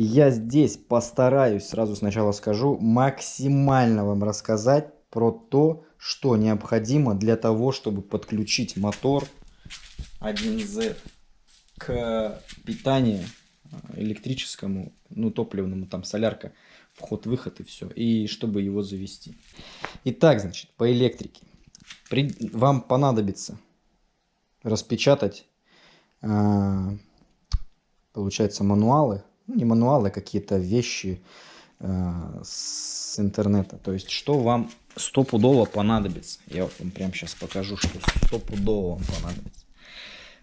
Я здесь постараюсь, сразу сначала скажу, максимально вам рассказать про то, что необходимо для того, чтобы подключить мотор 1Z к питанию э, электрическому, ну, топливному, там, солярка, вход-выход и все, и чтобы его завести. Итак, значит, по электрике. При... Вам понадобится распечатать, э, получается, мануалы, ну, не мануалы, а какие-то вещи э, с интернета. То есть, что вам стопудово понадобится. Я вам прямо сейчас покажу, что стопудово вам понадобится.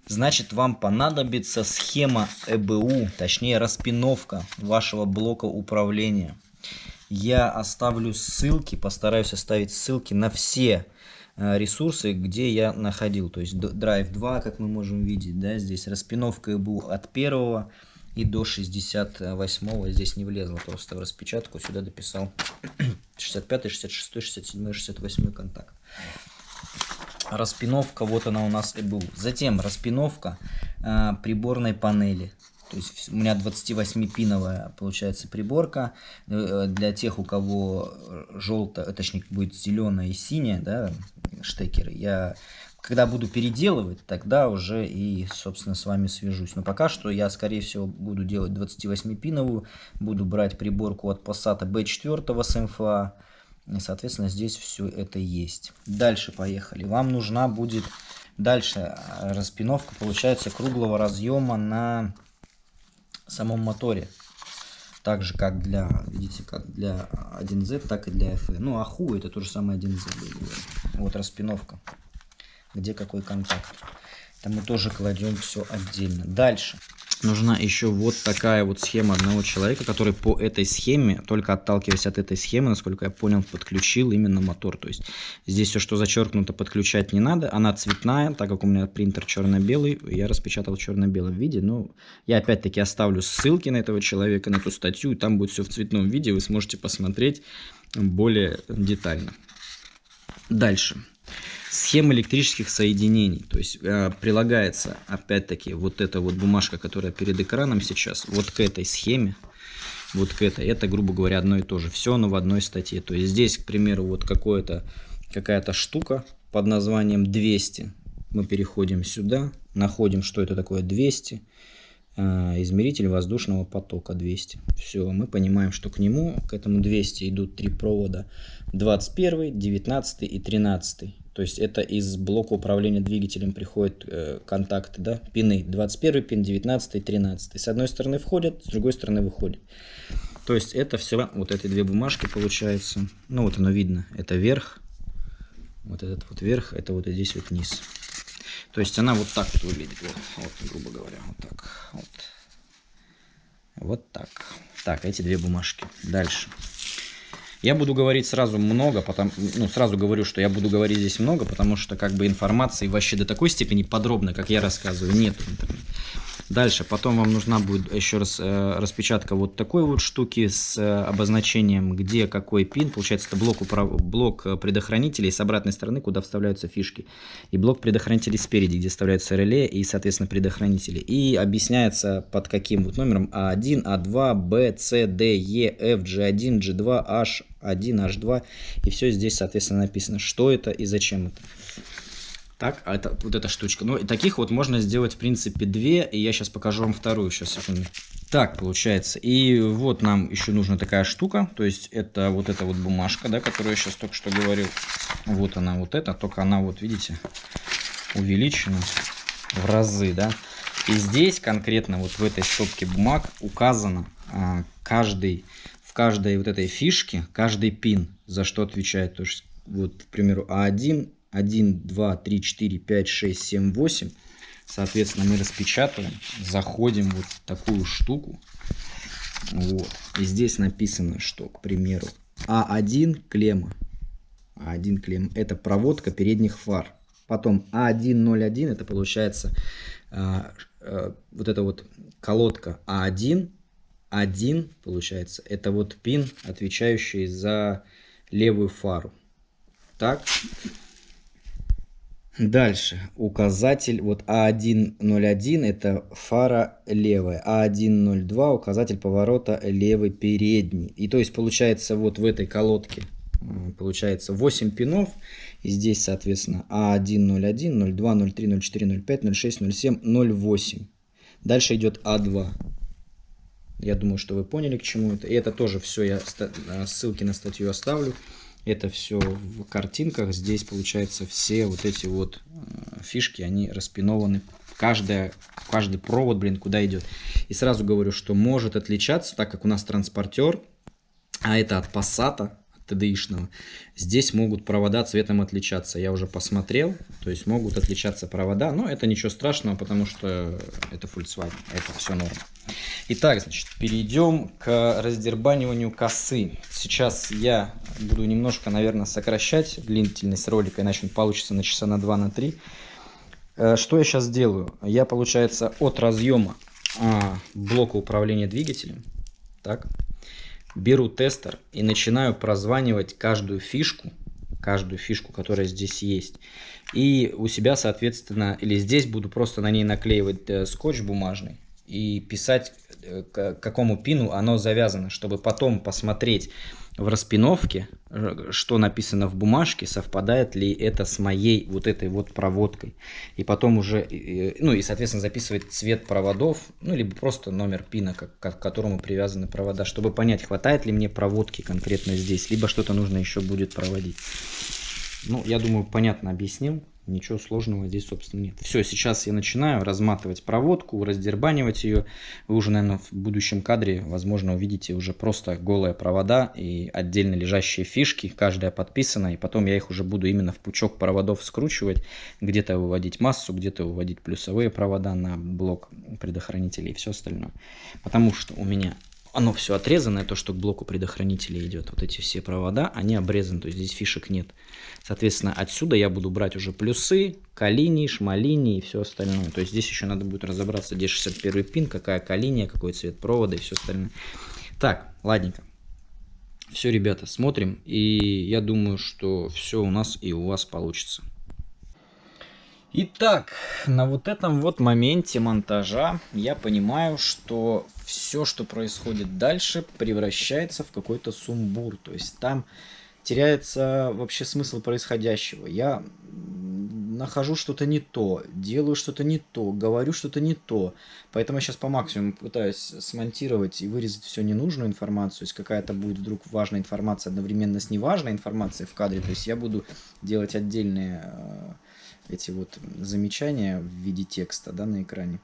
Значит, вам понадобится схема ЭБУ, точнее распиновка вашего блока управления. Я оставлю ссылки, постараюсь оставить ссылки на все э, ресурсы, где я находил. То есть Drive 2, как мы можем видеть, да, здесь распиновка ЭБУ от первого и до 68 здесь не влезло просто в распечатку, сюда дописал 65, 66, 67, 68 контакт. Распиновка, вот она у нас и был. Затем распиновка э, приборной панели. То есть у меня 28-пиновая получается приборка. Э, для тех, у кого желтая, точнее будет зеленая и синяя, да, штекеры, я когда буду переделывать, тогда уже и, собственно, с вами свяжусь. Но пока что я, скорее всего, буду делать 28-пиновую, буду брать приборку от Passat B4 с МФА, и, соответственно, здесь все это есть. Дальше поехали. Вам нужна будет дальше а, распиновка, получается, круглого разъема на самом моторе. Так же, как для, видите, как для 1Z, так и для FE. Ну, аху это то же самое 1Z. Вот распиновка где какой контакт. Там мы тоже кладем все отдельно. Дальше. Нужна еще вот такая вот схема одного человека, который по этой схеме, только отталкиваясь от этой схемы, насколько я понял, подключил именно мотор. То есть здесь все, что зачеркнуто, подключать не надо. Она цветная, так как у меня принтер черно-белый, я распечатал в черно-белом виде. Но я опять-таки оставлю ссылки на этого человека, на эту статью, и там будет все в цветном виде, вы сможете посмотреть более детально. Дальше. Схема электрических соединений. То есть э, прилагается, опять-таки, вот эта вот бумажка, которая перед экраном сейчас, вот к этой схеме, вот к этой. Это, грубо говоря, одно и то же. Все оно в одной статье. То есть здесь, к примеру, вот какая-то штука под названием 200. Мы переходим сюда, находим, что это такое 200. Э, измеритель воздушного потока 200. Все, мы понимаем, что к нему, к этому 200 идут три провода 21, 19 и 13. То есть это из блока управления двигателем приходят э, контакты, да, пины 21, пин 19, 13. С одной стороны входят, с другой стороны выходят. То есть это все, вот эти две бумажки получается. Ну вот оно видно, это верх, вот этот вот верх, это вот здесь вот низ. То есть она вот так вот выглядит, вот, вот грубо говоря, вот так, вот. Вот так. Так, эти две бумажки. Дальше. Я буду говорить сразу много, потому, ну, сразу говорю, что я буду говорить здесь много, потому что как бы информации вообще до такой степени подробно, как я рассказываю, нет в интернете. Дальше, потом вам нужна будет еще раз э, распечатка вот такой вот штуки с э, обозначением, где какой пин. Получается, это блок, управ... блок э, предохранителей с обратной стороны, куда вставляются фишки. И блок предохранителей спереди, где вставляются реле и, соответственно, предохранители. И объясняется под каким вот номером А1, А2, Б, С, Д, Е, F, G1, G2, H, 1, H2. И все здесь, соответственно, написано, что это и зачем это. Так, а это вот эта штучка. Ну, и таких вот можно сделать, в принципе, две. И я сейчас покажу вам вторую. Сейчас. Так, получается. И вот нам еще нужна такая штука. То есть, это вот эта вот бумажка, да, которую я сейчас только что говорил. Вот она, вот эта. Только она, вот видите, увеличена в разы, да. И здесь конкретно вот в этой стопке бумаг указано а, каждый, в каждой вот этой фишке, каждый пин, за что отвечает. То есть, вот, к примеру, А1, 1, 2, 3, 4, 5, 6, 7, 8. Соответственно, мы распечатываем, заходим вот в такую штуку. Вот. И здесь написано, что, к примеру, А1 клемма. А1 клемма. Это проводка передних фар. Потом А101 это получается а, а, вот эта вот колодка А1. 1 получается это вот пин, отвечающий за левую фару. Так, Дальше. Указатель, вот А101 это фара левая, А102 указатель поворота левый передний. И то есть получается вот в этой колодке получается 8 пинов. И здесь, соответственно, А101, 02, 03, 04, 05, 06, 07, 08. Дальше идет А2. Я думаю, что вы поняли, к чему это. И это тоже все, я ссылки на статью оставлю. Это все в картинках. Здесь, получается, все вот эти вот э, фишки, они распинованы. Каждая, каждый провод, блин, куда идет. И сразу говорю, что может отличаться, так как у нас транспортер, а это от Passat, TDI-шного. Здесь могут провода цветом отличаться. Я уже посмотрел, то есть могут отличаться провода, но это ничего страшного, потому что это Volkswagen, это все норм. Итак, значит, перейдем к раздербаниванию косы. Сейчас я буду немножко, наверное, сокращать длительность ролика, иначе он получится на часа на 2, на 3. Э, что я сейчас делаю? Я, получается, от разъема а, блока управления двигателем, так, беру тестер и начинаю прозванивать каждую фишку, каждую фишку, которая здесь есть. И у себя, соответственно, или здесь буду просто на ней наклеивать э, скотч бумажный и писать, э, к какому пину оно завязано, чтобы потом посмотреть в распиновке, что написано в бумажке, совпадает ли это с моей вот этой вот проводкой. И потом уже, ну и, соответственно, записывать цвет проводов, ну, либо просто номер пина, к, к которому привязаны провода, чтобы понять, хватает ли мне проводки конкретно здесь, либо что-то нужно еще будет проводить. Ну, я думаю, понятно объяснил. Ничего сложного здесь, собственно, нет. Все, сейчас я начинаю разматывать проводку, раздербанивать ее. Вы уже, наверное, в будущем кадре, возможно, увидите уже просто голые провода и отдельно лежащие фишки. Каждая подписана, и потом я их уже буду именно в пучок проводов скручивать. Где-то выводить массу, где-то выводить плюсовые провода на блок предохранителей и все остальное. Потому что у меня оно все отрезанное, то, что к блоку предохранителя идет. Вот эти все провода, они обрезаны, то есть здесь фишек нет. Соответственно, отсюда я буду брать уже плюсы, калини, шмалини и все остальное. То есть здесь еще надо будет разобраться, где 61 пин, какая калиния, какой цвет провода и все остальное. Так, ладненько. Все, ребята, смотрим. И я думаю, что все у нас и у вас получится. Итак, на вот этом вот моменте монтажа я понимаю, что все, что происходит дальше, превращается в какой-то сумбур. То есть там теряется вообще смысл происходящего. Я нахожу что-то не то, делаю что-то не то, говорю что-то не то. Поэтому я сейчас по максимуму пытаюсь смонтировать и вырезать всю ненужную информацию. Если какая-то будет вдруг важная информация одновременно с неважной информацией в кадре, то есть я буду делать отдельные э, эти вот замечания в виде текста да, на экране.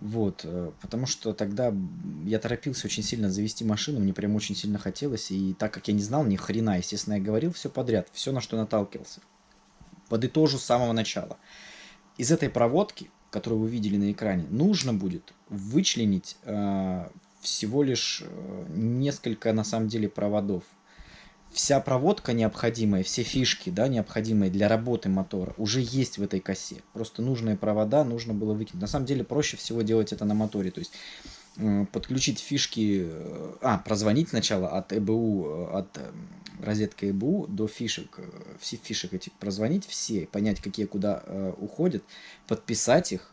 Вот, э, потому что тогда я торопился очень сильно завести машину, мне прям очень сильно хотелось, и так как я не знал ни хрена, естественно, я говорил все подряд, все, на что наталкивался. Подытожу с самого начала. Из этой проводки, которую вы видели на экране, нужно будет вычленить э, всего лишь э, несколько, на самом деле, проводов вся проводка необходимая, все фишки, да, необходимые для работы мотора, уже есть в этой косе. Просто нужные провода нужно было выкинуть. На самом деле проще всего делать это на моторе. То есть э, подключить фишки, э, а, прозвонить сначала от ЭБУ, э, от розетки ЭБУ до фишек, все фишек этих прозвонить, все, понять, какие куда уходят, подписать их,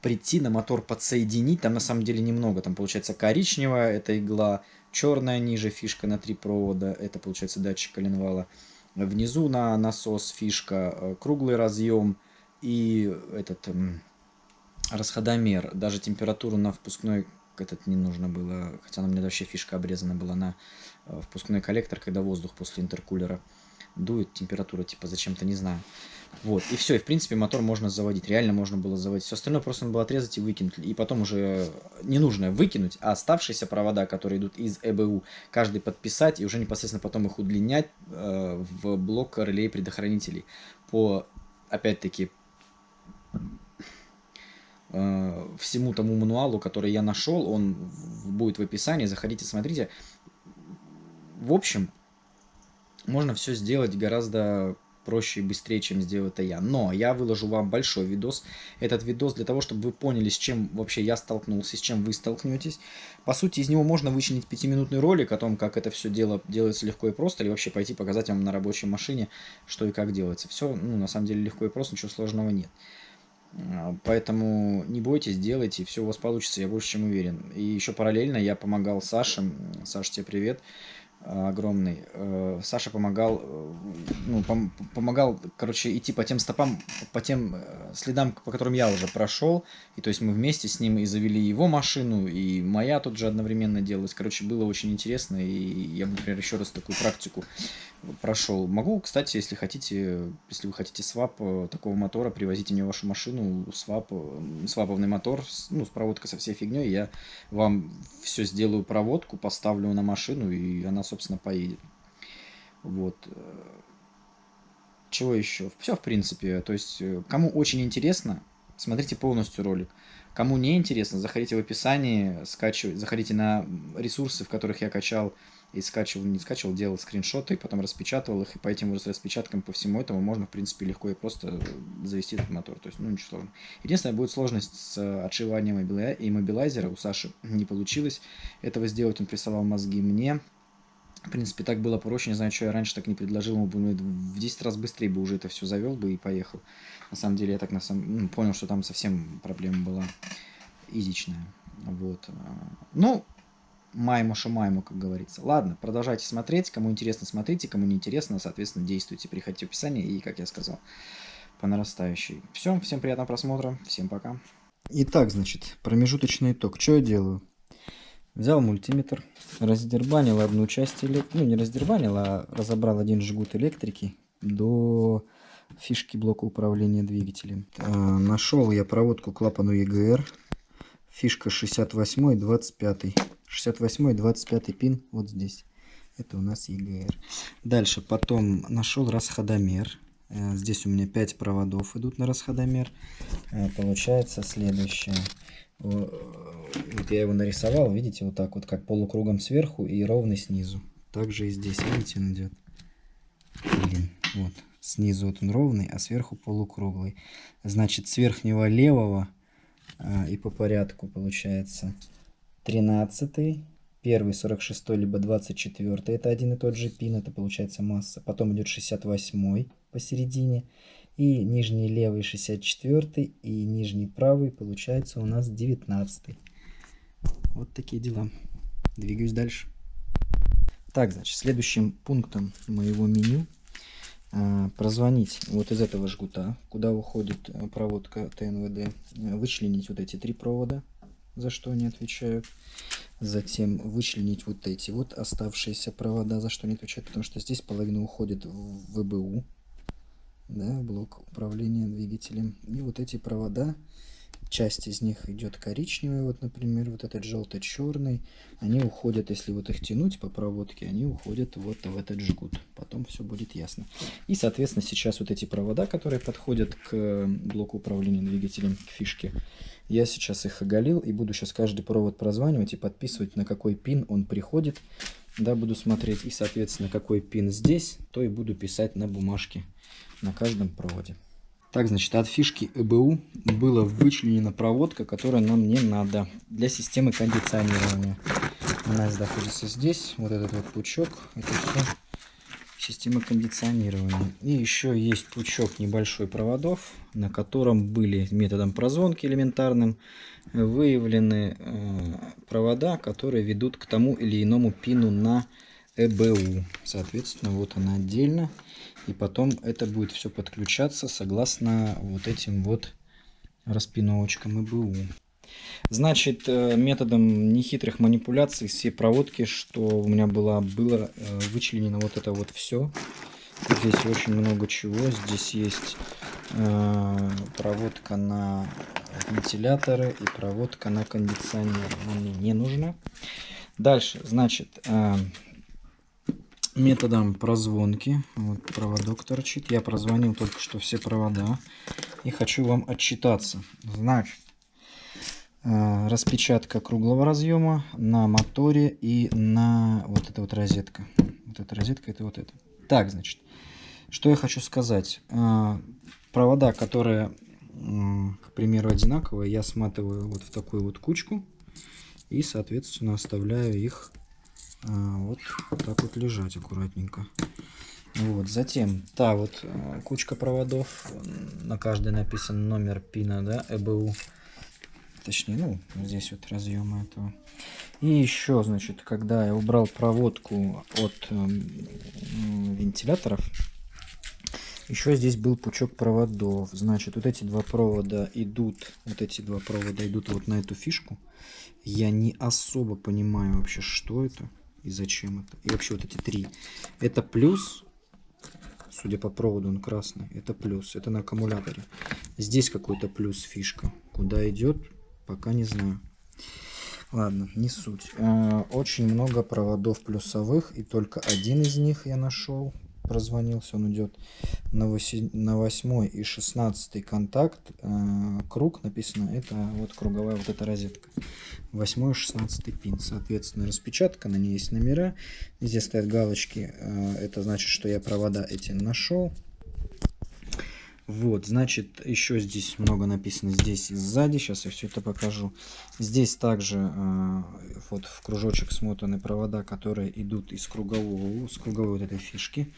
прийти на мотор подсоединить, там на самом деле немного, там получается коричневая эта игла, черная ниже фишка на три провода, это получается датчик коленвала. Внизу на насос фишка, э, круглый разъем и этот расходомер. Даже температуру на впускной этот не нужно было, хотя на мне вообще фишка обрезана была на э, впускной коллектор, когда воздух после интеркулера дует, температура типа зачем-то не знаю. Вот, и все, и в принципе мотор можно заводить, реально можно было заводить. Все остальное просто надо было отрезать и выкинуть. И потом уже ненужное выкинуть, а оставшиеся провода, которые идут из ЭБУ, каждый подписать и уже непосредственно потом их удлинять э, в блок релей предохранителей. По, опять-таки, э, всему тому мануалу, который я нашел, он будет в описании, заходите, смотрите. В общем, можно все сделать гораздо проще и быстрее, чем сделаю это я. Но я выложу вам большой видос. Этот видос для того, чтобы вы поняли, с чем вообще я столкнулся, с чем вы столкнетесь. По сути, из него можно вычленить пятиминутный ролик о том, как это все дело делается легко и просто, или вообще пойти показать вам на рабочей машине, что и как делается. Все, ну, на самом деле, легко и просто, ничего сложного нет. А, поэтому не бойтесь, делайте, все у вас получится, я больше чем уверен. И еще параллельно я помогал Саше. Саша, тебе привет огромный. Э, Саша помогал, э, ну, пом помогал, короче, идти по тем стопам, по тем э, следам, по которым я уже прошел. И то есть мы вместе с ним и завели его машину, и моя тут же одновременно делалась. Короче, было очень интересно, и я, например, еще раз такую практику прошел. Могу, кстати, если хотите, если вы хотите свап такого мотора, привозите мне вашу машину, свап, сваповный мотор, ну, с проводкой со всей фигней, я вам все сделаю проводку, поставлю на машину, и она, собственно, поедет. Вот. Чего еще? Все, в принципе. То есть, э, кому очень интересно, смотрите полностью ролик. Кому не интересно, заходите в описание, скачивайте, заходите на ресурсы, в которых я качал и скачивал, не скачивал, делал скриншоты, потом распечатывал их, и по этим распечаткам, по всему этому можно, в принципе, легко и просто завести этот мотор. То есть, ну, ничего сложного. Единственное, будет сложность с отшиванием иммобилайзера. У Саши не получилось этого сделать, он присылал мозги мне. В принципе, так было проще, не знаю, что я раньше так не предложил, ему бы ну, в 10 раз быстрее бы уже это все завел бы и поехал. На самом деле, я так на самом... ну, понял, что там совсем проблема была изичная. Вот. Ну, майму шумайму, как говорится. Ладно, продолжайте смотреть. Кому интересно, смотрите. Кому не интересно, соответственно, действуйте. Приходите в описание и, как я сказал, по нарастающей. Все, всем приятного просмотра. Всем пока. Итак, значит, промежуточный итог. Что я делаю? Взял мультиметр, раздербанил одну часть, элек... ну не раздербанил, а разобрал один жгут электрики до фишки блока управления двигателем. А, нашел я проводку клапану EGR, фишка 68 и 25. 68 и 25 пин вот здесь. Это у нас EGR. Дальше потом нашел расходомер. Э, здесь у меня 5 проводов идут на расходомер. Э, получается следующее вот я его нарисовал, видите, вот так вот, как полукругом сверху и ровный снизу. Также и здесь, видите, он идет. Блин, вот. Снизу вот он ровный, а сверху полукруглый. Значит, с верхнего левого а, и по порядку получается 13 первый 46 либо 24 это один и тот же пин, это получается масса. Потом идет 68 посередине и нижний левый 64 и нижний правый получается у нас 19 вот такие дела. Двигаюсь дальше. Так значит следующим пунктом моего меню а, прозвонить вот из этого жгута куда уходит э, проводка тнвд вычленить вот эти три провода за что они отвечают. Затем вычленить вот эти вот оставшиеся провода за что они отвечают потому что здесь половина уходит в вбу да, блок управления двигателем. И вот эти провода, часть из них идет коричневый, вот, например, вот этот желто-черный, они уходят, если вот их тянуть по проводке, они уходят вот в этот жгут. Потом все будет ясно. И, соответственно, сейчас вот эти провода, которые подходят к блоку управления двигателем, к фишке, я сейчас их оголил и буду сейчас каждый провод прозванивать и подписывать, на какой пин он приходит. Да, буду смотреть и, соответственно, какой пин здесь, то и буду писать на бумажке на каждом проводе. Так, значит, от фишки ЭБУ была вычленена проводка, которая нам не надо для системы кондиционирования. Она находится здесь, вот этот вот пучок, это все система кондиционирования. И еще есть пучок небольшой проводов, на котором были методом прозвонки элементарным выявлены э, провода, которые ведут к тому или иному пину на ЭБУ. Соответственно, вот она отдельно. И потом это будет все подключаться согласно вот этим вот распиновочкам ИБУ. Значит, э, методом нехитрых манипуляций все проводки, что у меня было, было э, вычленено вот это вот все. Здесь очень много чего. Здесь есть э, проводка на вентиляторы и проводка на кондиционер. Она мне не нужна. Дальше, значит, э, методом прозвонки. Вот проводок торчит. Я прозвонил только что все провода. И хочу вам отчитаться. Значит, э, распечатка круглого разъема на моторе и на вот эта вот розетка. Вот эта розетка, это вот это. Так, значит, Что я хочу сказать. А, провода, которые, к примеру, одинаковые, я сматываю вот в такую вот кучку. И, соответственно, оставляю их вот так вот лежать аккуратненько. Вот, затем, та вот а, кучка проводов, на каждой написан номер пина, да, ЭБУ. Точнее, ну, здесь вот разъемы этого. И еще, значит, когда я убрал проводку от э, вентиляторов, еще здесь был пучок проводов. Значит, вот эти два провода идут, вот эти два провода идут вот на эту фишку. Я не особо понимаю вообще, что это и зачем это. И вообще вот эти три. Это плюс, судя по проводу, он красный. Это плюс, это на аккумуляторе. Здесь какой-то плюс фишка. Куда идет, пока не знаю. Ладно, не суть. Э, очень много проводов плюсовых, и только один из них я нашел прозвонился, он идет на 8, на 8 и 16 контакт, э, круг написано, это вот круговая вот эта розетка. 8 и 16 пин, соответственно, распечатка, на ней есть номера, здесь стоят галочки, э, это значит, что я провода эти нашел. Вот, значит, еще здесь много написано здесь и сзади. Сейчас я все это покажу. Здесь также э, вот в кружочек смотаны провода, которые идут из кругового, с круговой вот этой фишки.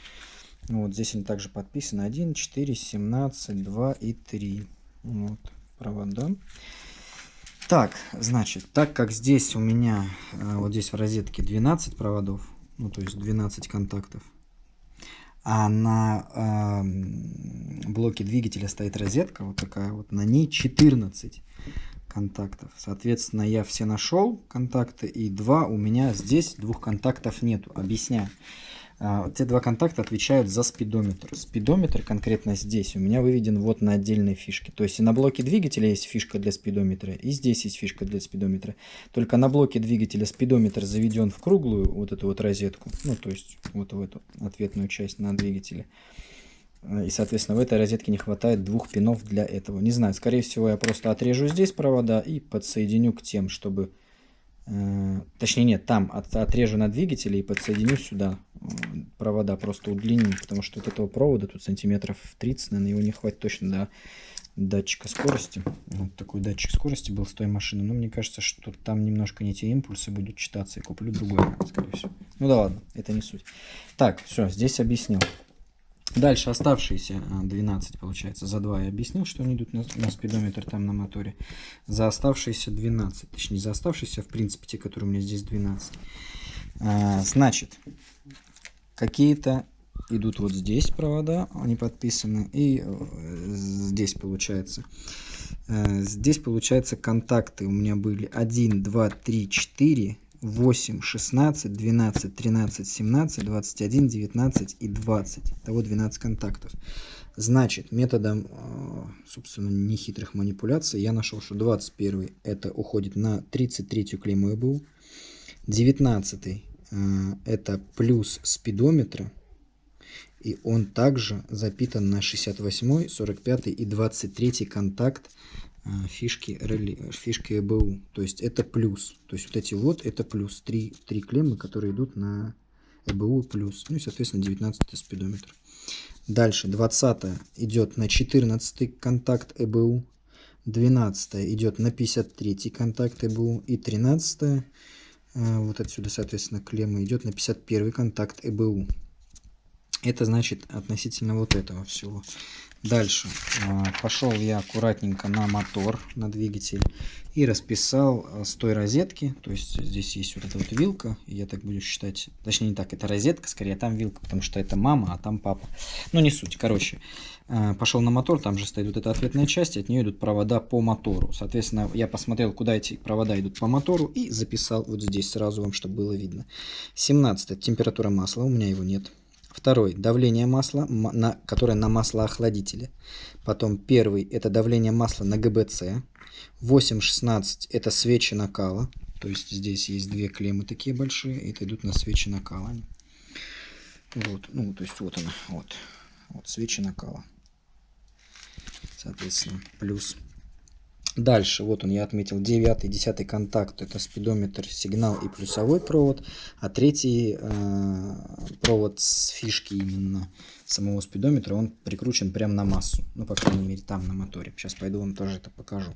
Вот здесь они также подписаны 1, 4, 17, 2 и 3. Вот провода. Так, значит, так как здесь у меня, э, вот здесь в розетке 12 проводов, ну то есть 12 контактов, а на э, блоке двигателя стоит розетка, вот такая вот, на ней 14 контактов. Соответственно, я все нашел контакты, и два у меня здесь, двух контактов нету. Объясняю. А, те два контакта отвечают за спидометр. Спидометр конкретно здесь у меня выведен вот на отдельной фишке. То есть и на блоке двигателя есть фишка для спидометра, и здесь есть фишка для спидометра. Только на блоке двигателя спидометр заведен в круглую вот эту вот розетку, ну то есть вот в эту ответную часть на двигателе. А, и, соответственно, в этой розетке не хватает двух пинов для этого. Не знаю, скорее всего, я просто отрежу здесь провода и подсоединю к тем, чтобы точнее нет, там от, отрежу на двигателе и подсоединю сюда провода, просто удлиню, потому что от этого провода тут сантиметров 30, наверное, его не хватит точно до датчика скорости. Вот такой датчик скорости был с той машины, но мне кажется, что там немножко не те импульсы будут читаться, и куплю другой, скорее всего. Ну да ладно, это не суть. Так, все, здесь объяснил. Дальше оставшиеся 12, а, получается, за 2 я объяснил, что они идут на, на спидометр там на моторе. За оставшиеся 12, точнее за оставшиеся, в принципе, те, которые у меня здесь 12. А, значит, какие-то идут вот здесь провода, они подписаны, и э, здесь получается. Э, здесь получается контакты у меня были 1, 2, 3, 4, 8, 16, 12, 13, 17, 21, 19 и 20. Того 12 контактов. Значит, методом, а, собственно, нехитрых манипуляций я нашел, что 21 это уходит на 33 клейму ЭБУ. 19 а, это плюс спидометра. И он также запитан на 68, 45 и 23 контакт фишки, реле, фишки ЭБУ. То есть это плюс. То есть вот эти вот это плюс. Три, три клеммы, которые идут на ЭБУ плюс. Ну и, соответственно, 19 спидометр. Дальше 20 идет на 14 контакт ЭБУ. 12 идет на 53 контакт ЭБУ. И 13 а, вот отсюда, соответственно, клемма идет на 51 контакт ЭБУ. Это значит относительно вот этого всего. Дальше а, пошел я аккуратненько на мотор, на двигатель и расписал а, с той розетки. То есть здесь есть вот эта вот вилка, я так буду считать. Точнее не так, это розетка, скорее а там вилка, потому что это мама, а там папа. Ну не суть, короче. Пошел на мотор, там же стоит вот эта ответная часть, от нее идут провода по мотору. Соответственно, я посмотрел, куда эти провода идут по мотору и записал вот здесь сразу вам, чтобы было видно. 17 температура масла, у меня его нет. Второй – давление масла, на, которое на маслоохладителе. Потом первый – это давление масла на ГБЦ. 8,16 – это свечи накала. То есть здесь есть две клеммы такие большие, это идут на свечи накала. Вот, ну, то есть вот она, вот, вот свечи накала. Соответственно, плюс Дальше, вот он, я отметил 9 10 контакт, это спидометр, сигнал и плюсовой провод, а третий э, провод с фишки именно, самого спидометра, он прикручен прямо на массу. Ну, по крайней мере, там, на моторе. Сейчас пойду вам тоже это покажу.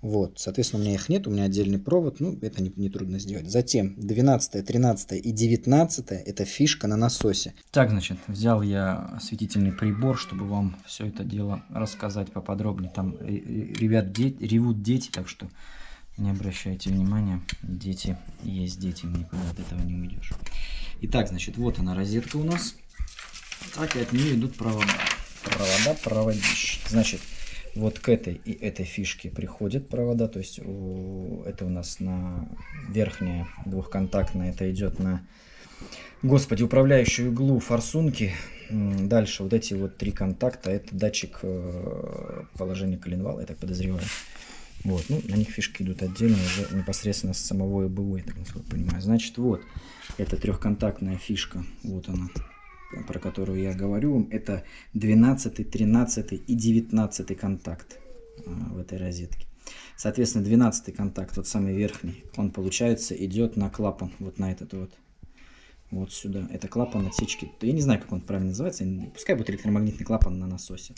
Вот, соответственно, у меня их нет, у меня отдельный провод, ну, это не, не трудно сделать. Затем 12, 13 и 19 это фишка на насосе. Так, значит, взял я осветительный прибор, чтобы вам все это дело рассказать поподробнее. Там, ребят, де ревут дети, так что не обращайте внимания, дети есть дети, никуда от этого не уйдешь. Итак, значит, вот она розетка у нас. Так и от нее идут провода. Провода, проводищ. Значит, вот к этой и этой фишке приходят провода, то есть у, это у нас на верхняя двухконтактная, это идет на, господи, управляющую иглу форсунки. Дальше вот эти вот три контакта, это датчик э, положения коленвала, я так подозреваю. Вот, ну, на них фишки идут отдельно уже непосредственно с самого ИБУ, я так насколько понимаю. Значит, вот, это трехконтактная фишка, вот она, про которую я говорю это 12, 13 и 19 контакт а, в этой розетке. Соответственно, 12 контакт, вот самый верхний, он, получается, идет на клапан, вот на этот вот вот сюда. Это клапан отсечки. Я не знаю, как он правильно называется. Пускай будет электромагнитный клапан на насосе.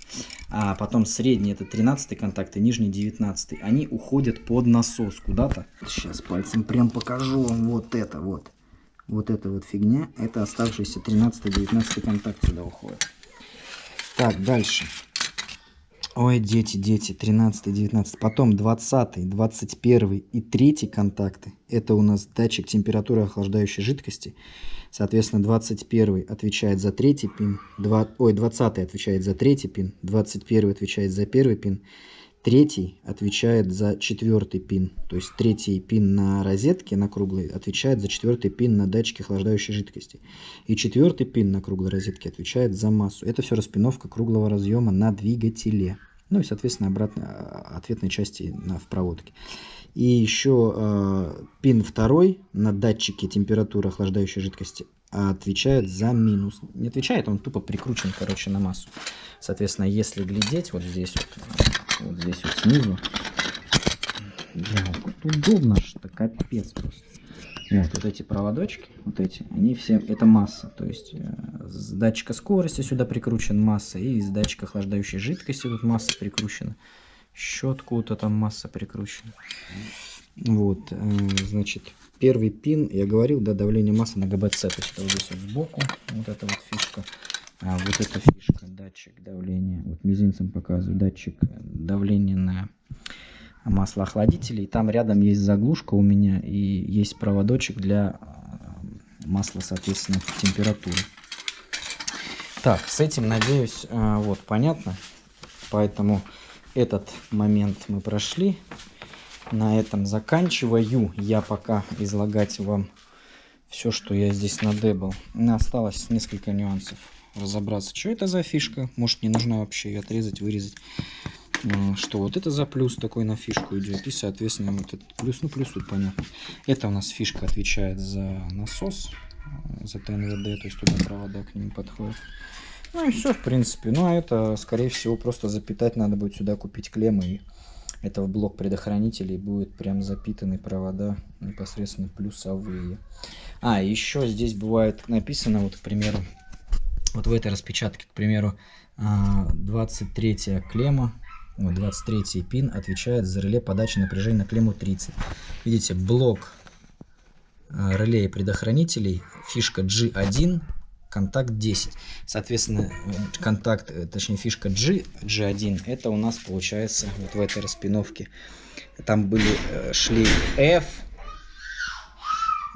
А потом средний это 13 контакт и нижний 19. Они уходят под насос куда-то. Сейчас пальцем прям покажу вам вот это вот. Вот эта вот фигня. Это оставшийся 13-19 контакт сюда уходит. Так, дальше. Ой, дети, дети, 13, 19. Потом 20, 21 и 3 контакты. Это у нас датчик температуры охлаждающей жидкости. Соответственно, 21 отвечает за третий пин, 2, ой, 20 отвечает за третий пин, 21 отвечает за первый пин, третий отвечает за четвертый пин. То есть третий пин на розетке, на круглой, отвечает за четвертый пин на датчике охлаждающей жидкости. И четвертый пин на круглой розетке отвечает за массу. Это все распиновка круглого разъема на двигателе. Ну и, соответственно, обратно а, ответной части на, в проводке. И еще э, пин второй на датчике температуры охлаждающей жидкости отвечает за минус. Не отвечает, он тупо прикручен, короче, на массу. Соответственно, если глядеть вот здесь вот, вот здесь вот снизу, бля, вот удобно что капец просто. Вот, вот эти проводочки, вот эти, они все, это масса, то есть э, с датчика скорости сюда прикручен масса, и с датчика охлаждающей жидкости тут масса прикручена щетку-то там масса прикручена. Вот, э, значит, первый пин, я говорил, да, давление массы на ГБЦ, то есть это вот здесь вот сбоку, вот эта вот фишка. А вот эта фишка, датчик давления, вот мизинцем показываю, датчик давления на маслоохладителей. Там рядом есть заглушка у меня и есть проводочек для э, масла, соответственно, температуры. Так, с этим, надеюсь, э, вот, понятно. Поэтому этот момент мы прошли. На этом заканчиваю я пока излагать вам все, что я здесь надебал. Осталось несколько нюансов разобраться, что это за фишка. Может не нужно вообще ее отрезать, вырезать. Что вот это за плюс такой на фишку идет. И соответственно вот этот плюс, ну плюс тут понятно. Это у нас фишка отвечает за насос, э, за ТНВД, то есть туда провода к нему подходят. Ну и все, в принципе. Ну, а это, скорее всего, просто запитать надо будет сюда купить клеммы. И это в блок предохранителей будет прям запитаны провода непосредственно плюсовые. А, еще здесь бывает написано, вот, к примеру, вот в этой распечатке, к примеру, 23 а, клемма, вот 23 пин отвечает за реле подачи напряжения на клемму 30. Видите, блок а, реле предохранителей, фишка G1 контакт 10. Соответственно, контакт, э, точнее фишка G, G1, это у нас получается вот в этой распиновке. Там были, э, шли F,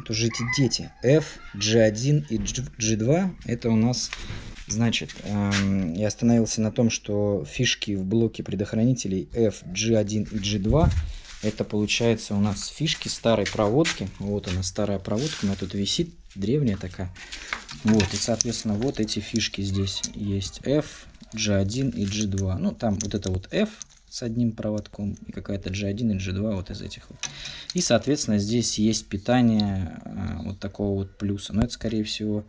это уже эти дети, F, G1 и G2, это у нас, значит, эм, я остановился на том, что фишки в блоке предохранителей F, G1 и G2 это получается у нас фишки старой проводки. Вот она, старая проводка, она тут висит, древняя такая. Вот, и, соответственно, вот эти фишки здесь есть. F, G1 и G2. Ну, там вот это вот F с одним проводком и какая-то G1 и G2 вот из этих вот. И, соответственно, здесь есть питание э, вот такого вот плюса. Но это, скорее всего,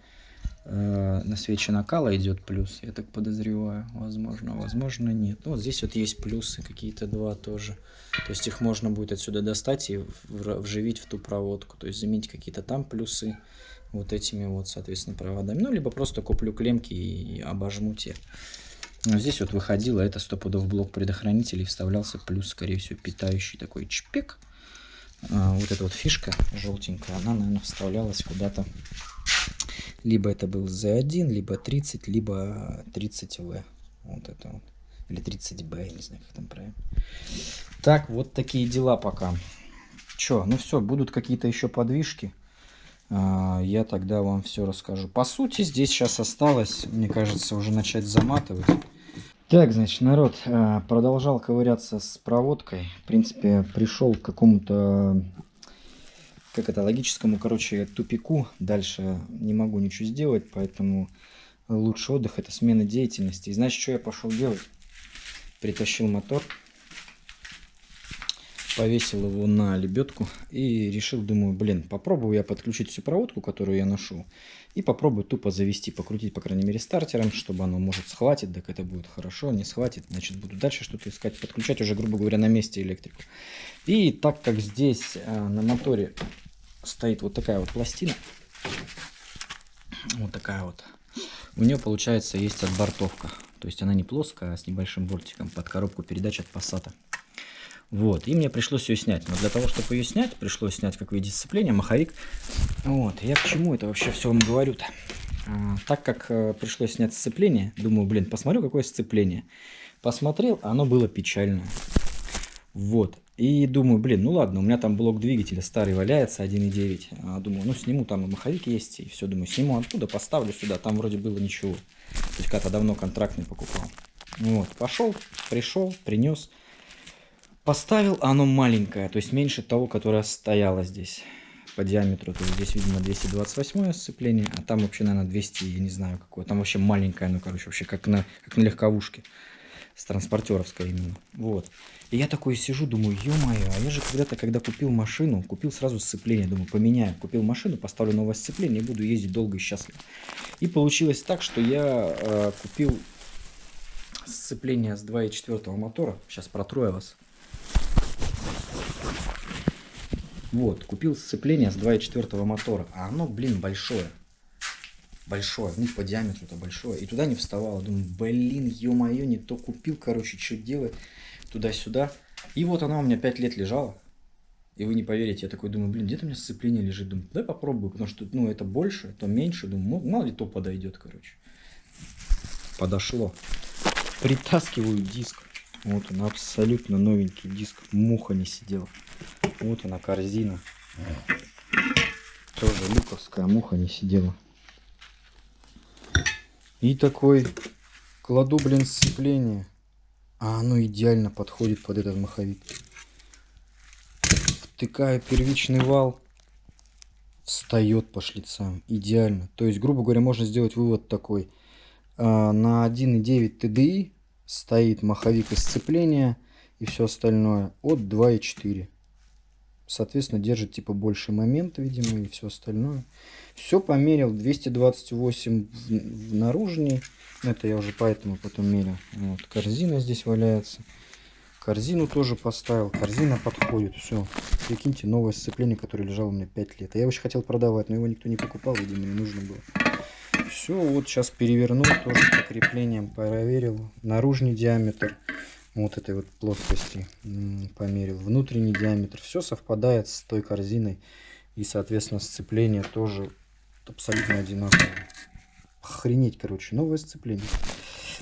э, на свече накала идет плюс, я так подозреваю. Возможно, возможно нет. Ну, вот здесь вот есть плюсы какие-то два тоже. То есть их можно будет отсюда достать и вживить в ту проводку. То есть заменить какие-то там плюсы вот этими вот, соответственно, проводами. Ну, либо просто куплю клемки и обожму те. Но здесь вот выходило, это стопудов блок предохранителей, вставлялся плюс, скорее всего, питающий такой чпик. А, вот эта вот фишка желтенькая, она, наверное, вставлялась куда-то. Либо это был Z1, либо 30, либо 30V. Вот это вот. Или 30B, я не знаю, как там правильно. Так, вот такие дела пока. Че, ну все, будут какие-то еще подвижки. А, я тогда вам все расскажу. По сути, здесь сейчас осталось, мне кажется, уже начать заматывать. Так, значит, народ а, продолжал ковыряться с проводкой. В принципе, пришел к какому-то, как это, логическому, короче, тупику. Дальше не могу ничего сделать, поэтому лучший отдых это смена деятельности. И значит, что я пошел делать? Притащил мотор повесил его на лебедку и решил, думаю, блин, попробую я подключить всю проводку, которую я ношу, и попробую тупо завести, покрутить, по крайней мере, стартером, чтобы оно, может, схватит, так это будет хорошо, не схватит, значит, буду дальше что-то искать, подключать уже, грубо говоря, на месте электрику. И так как здесь а, на моторе стоит вот такая вот пластина, вот такая вот, у нее, получается, есть отбортовка, то есть она не плоская, а с небольшим бортиком под коробку передач от Passat. Вот, и мне пришлось ее снять. Но для того, чтобы ее снять, пришлось снять как вид сцепления, маховик. Вот, я к чему это вообще все вам говорю-то? А, так как э, пришлось снять сцепление, думаю, блин, посмотрю, какое сцепление. Посмотрел, оно было печальное. Вот. И думаю, блин, ну ладно, у меня там блок двигателя старый валяется, 1.9. А, думаю, ну сниму, там и маховик есть, и все. Думаю, сниму оттуда, поставлю сюда, там вроде было ничего. То есть когда-то давно контрактный покупал. Вот, пошел, пришел, принес. Поставил, оно маленькое, то есть меньше того, которое стояло здесь по диаметру. То есть здесь, видимо, 228 сцепление, а там вообще, наверное, 200, я не знаю какое. Там вообще маленькое, ну, короче, вообще как на, как на легковушке. С транспортеровской именно. Вот. И я такой сижу, думаю, ё-моё, а я же когда-то, когда купил машину, купил сразу сцепление. Думаю, поменяю. Купил машину, поставлю новое сцепление и буду ездить долго и счастливо. И получилось так, что я э, купил сцепление с 2.4 мотора. Сейчас протру я вас. Вот, купил сцепление с 2.4 мотора, а оно, блин, большое. Большое, ну, по диаметру это большое. И туда не вставало. Думаю, блин, ё-моё, не то купил, короче, что делать. Туда-сюда. И вот оно у меня 5 лет лежало. И вы не поверите, я такой думаю, блин, где-то у меня сцепление лежит. Думаю, дай попробую, потому что, ну, это больше, то меньше. Думаю, мало ли то подойдет, короче. Подошло. Притаскиваю диск. Вот он, абсолютно новенький диск. Муха не сидела. Вот она, корзина. Тоже люковская муха не сидела. И такой кладу, блин, сцепление. А оно идеально подходит под этот маховик. Втыкаю первичный вал. Встает по шлицам. Идеально. То есть, грубо говоря, можно сделать вывод такой. А, на 1.9 TDI стоит маховик и сцепление и все остальное от 2.4. Соответственно, держит типа больше момент, видимо, и все остальное. Все померил. 228 в, в наружней. Это я уже поэтому потом мерил. Вот, корзина здесь валяется. Корзину тоже поставил. Корзина подходит. Все. Прикиньте, новое сцепление, которое лежало у меня 5 лет. А я очень хотел продавать, но его никто не покупал, видимо, не нужно было. Все, вот сейчас перевернул, тоже по креплениям проверил. Наружный диаметр вот этой вот плоскости померил. Внутренний диаметр. Все совпадает с той корзиной. И, соответственно, сцепление тоже абсолютно одинаковое. Охренеть, короче, новое сцепление.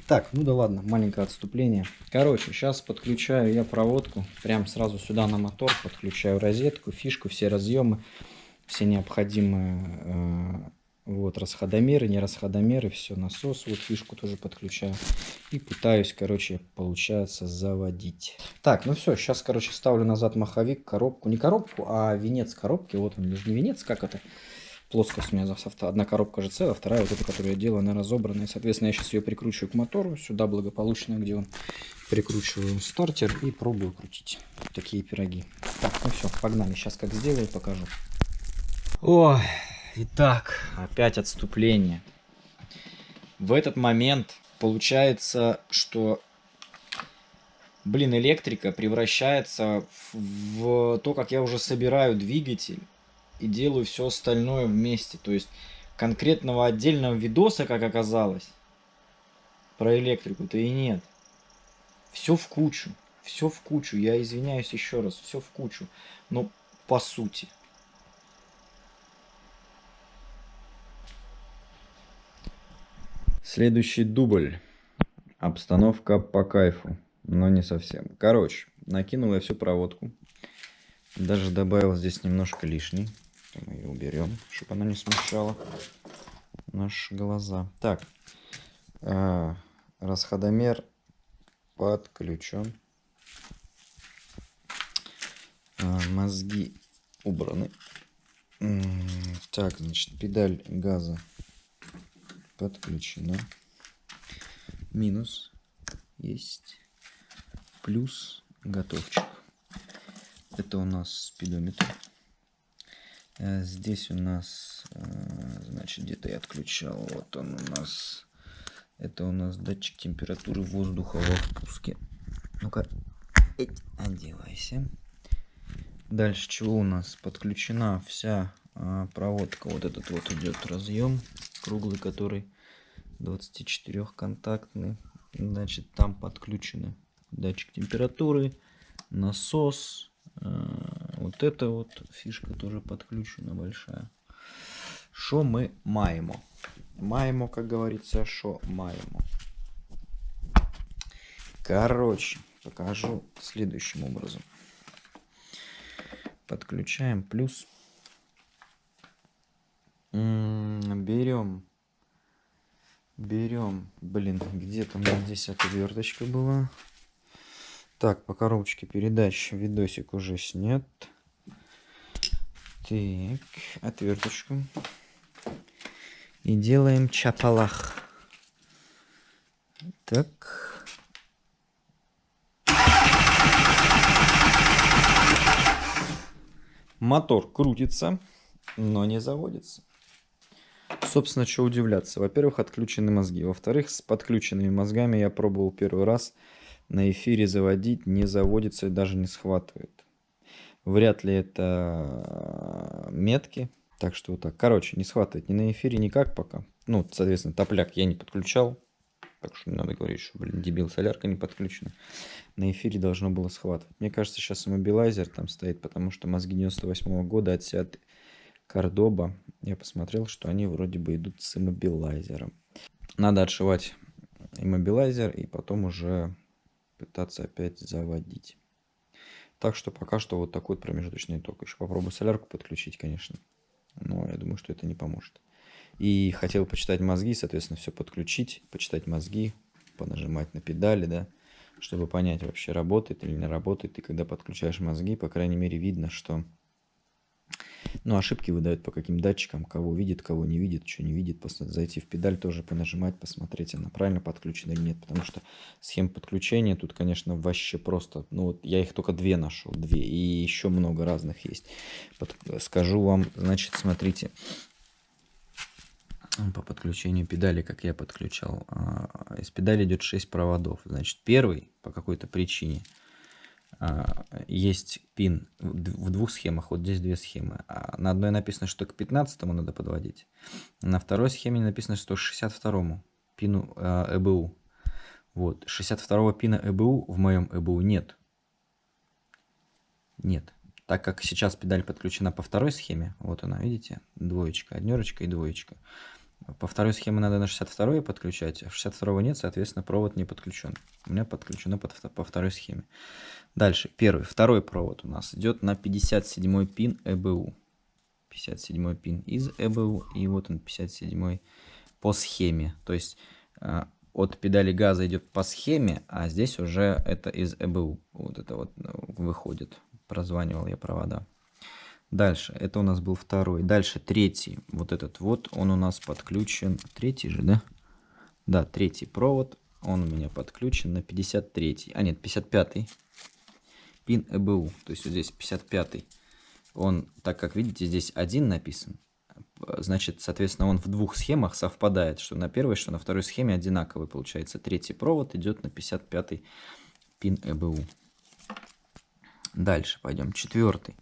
Так, ну да ладно, маленькое отступление. Короче, сейчас подключаю я проводку. Прям сразу сюда на мотор подключаю розетку, фишку, все разъемы. Все необходимые э, вот, расходомеры, не расходомеры, все, насос, вот фишку тоже подключаю. И пытаюсь, короче, получается, заводить. Так, ну все, сейчас, короче, ставлю назад маховик, коробку. Не коробку, а венец коробки. Вот он, не венец, как это? Плоскость у меня одна коробка же целая, вторая вот эта, которую я делаю, она разобранная. Соответственно, я сейчас ее прикручиваю к мотору, сюда благополучно, где он прикручиваю стартер и пробую крутить. Такие пироги. Так, ну все, погнали. Сейчас как сделаю, покажу. Ой, Итак, опять отступление. В этот момент получается, что, блин, электрика превращается в то, как я уже собираю двигатель. и делаю все остальное вместе. То есть конкретного отдельного видоса, как оказалось, про электрику-то и нет. Все в кучу. Все в кучу. Я извиняюсь еще раз. Все в кучу. Но по сути. Следующий дубль. Обстановка по кайфу, но не совсем. Короче, накинул я всю проводку. Даже добавил здесь немножко лишней. Мы ее уберем, чтобы она не смущала наши глаза. Так, э, расходомер подключен. Э, мозги убраны. Так, значит, педаль газа подключена. Минус есть. Плюс готовчик. Это у нас спидометр. Э, здесь у нас, э, значит, где-то я отключал. Вот он у нас. Это у нас датчик температуры воздуха во впуске. Ну-ка, одевайся. Дальше чего у нас? Подключена вся проводка. Вот этот вот идет разъем круглый, который 24 контактный. Значит, там подключены датчик температуры, насос, Э, вот эта вот фишка тоже подключена большая. Что мы маємо? Маємо, как говорится, что маємо. Короче, покажу следующим образом. Подключаем плюс. Берем. Берем. Блин, где-то у меня здесь отверточка была. Так, по коробочке передач видосик уже снят. Так, отверточку. И делаем чапалах. Так. Мотор крутится, но не заводится. Собственно, что удивляться. Во-первых, отключены мозги. Во-вторых, с подключенными мозгами я пробовал первый раз – на эфире заводить, не заводится и даже не схватывает. Вряд ли это метки. Так что вот так. Короче, не схватывает ни на эфире никак пока. Ну, соответственно, топляк я не подключал. Так что не надо говорить, что, блин, дебил, солярка не подключена. На эфире должно было схватывать. Мне кажется, сейчас иммобилайзер там стоит, потому что мозги 98 -го года от Seat Кордоба. Я посмотрел, что они вроде бы идут с иммобилайзером. Надо отшивать иммобилайзер и потом уже пытаться опять заводить. Так что пока что вот такой промежуточный ток. Еще попробую солярку подключить, конечно. Но я думаю, что это не поможет. И хотел почитать мозги, соответственно, все подключить, почитать мозги, понажимать на педали, да, чтобы понять, вообще работает или не работает. И когда подключаешь мозги, по крайней мере, видно, что ну, ошибки выдают по каким датчикам, кого видит, кого не видит, что не видит. Зайти в педаль тоже понажимать, посмотреть, она правильно подключена или нет. Потому что схем подключения тут, конечно, вообще просто... Ну, вот я их только две нашел, две. И еще много разных есть. Под... Скажу вам, значит, смотрите. По подключению педали, как я подключал. А, из педали идет 6 проводов. Значит, первый по какой-то причине – есть пин в двух схемах, вот здесь две схемы. А на одной написано, что к 15 надо подводить, на второй схеме написано, что к 62 пину ЭБУ. Вот, 62 пина ЭБУ в моем ЭБУ нет. Нет. Так как сейчас педаль подключена по второй схеме, вот она, видите, двоечка, однерочка и двоечка. По второй схеме надо на 62 подключать, а 62 нет, соответственно, провод не подключен. У меня подключено под, по второй схеме. Дальше, первый, второй провод у нас идет на 57 пин ЭБУ. 57 пин из ЭБУ, и вот он 57 по схеме. То есть э, от педали газа идет по схеме, а здесь уже это из ЭБУ. Вот это вот ну, выходит. Прозванивал я провода. Дальше, это у нас был второй. Дальше третий, вот этот вот, он у нас подключен. Третий же, да? Да, третий провод, он у меня подключен на 53. А нет, 55 пин ЭБУ. То есть вот здесь 55. Он, так как видите, здесь один написан, значит, соответственно, он в двух схемах совпадает, что на первой, что на второй схеме одинаковый получается. Третий провод идет на 55 пин ЭБУ. Дальше пойдем. Четвертый.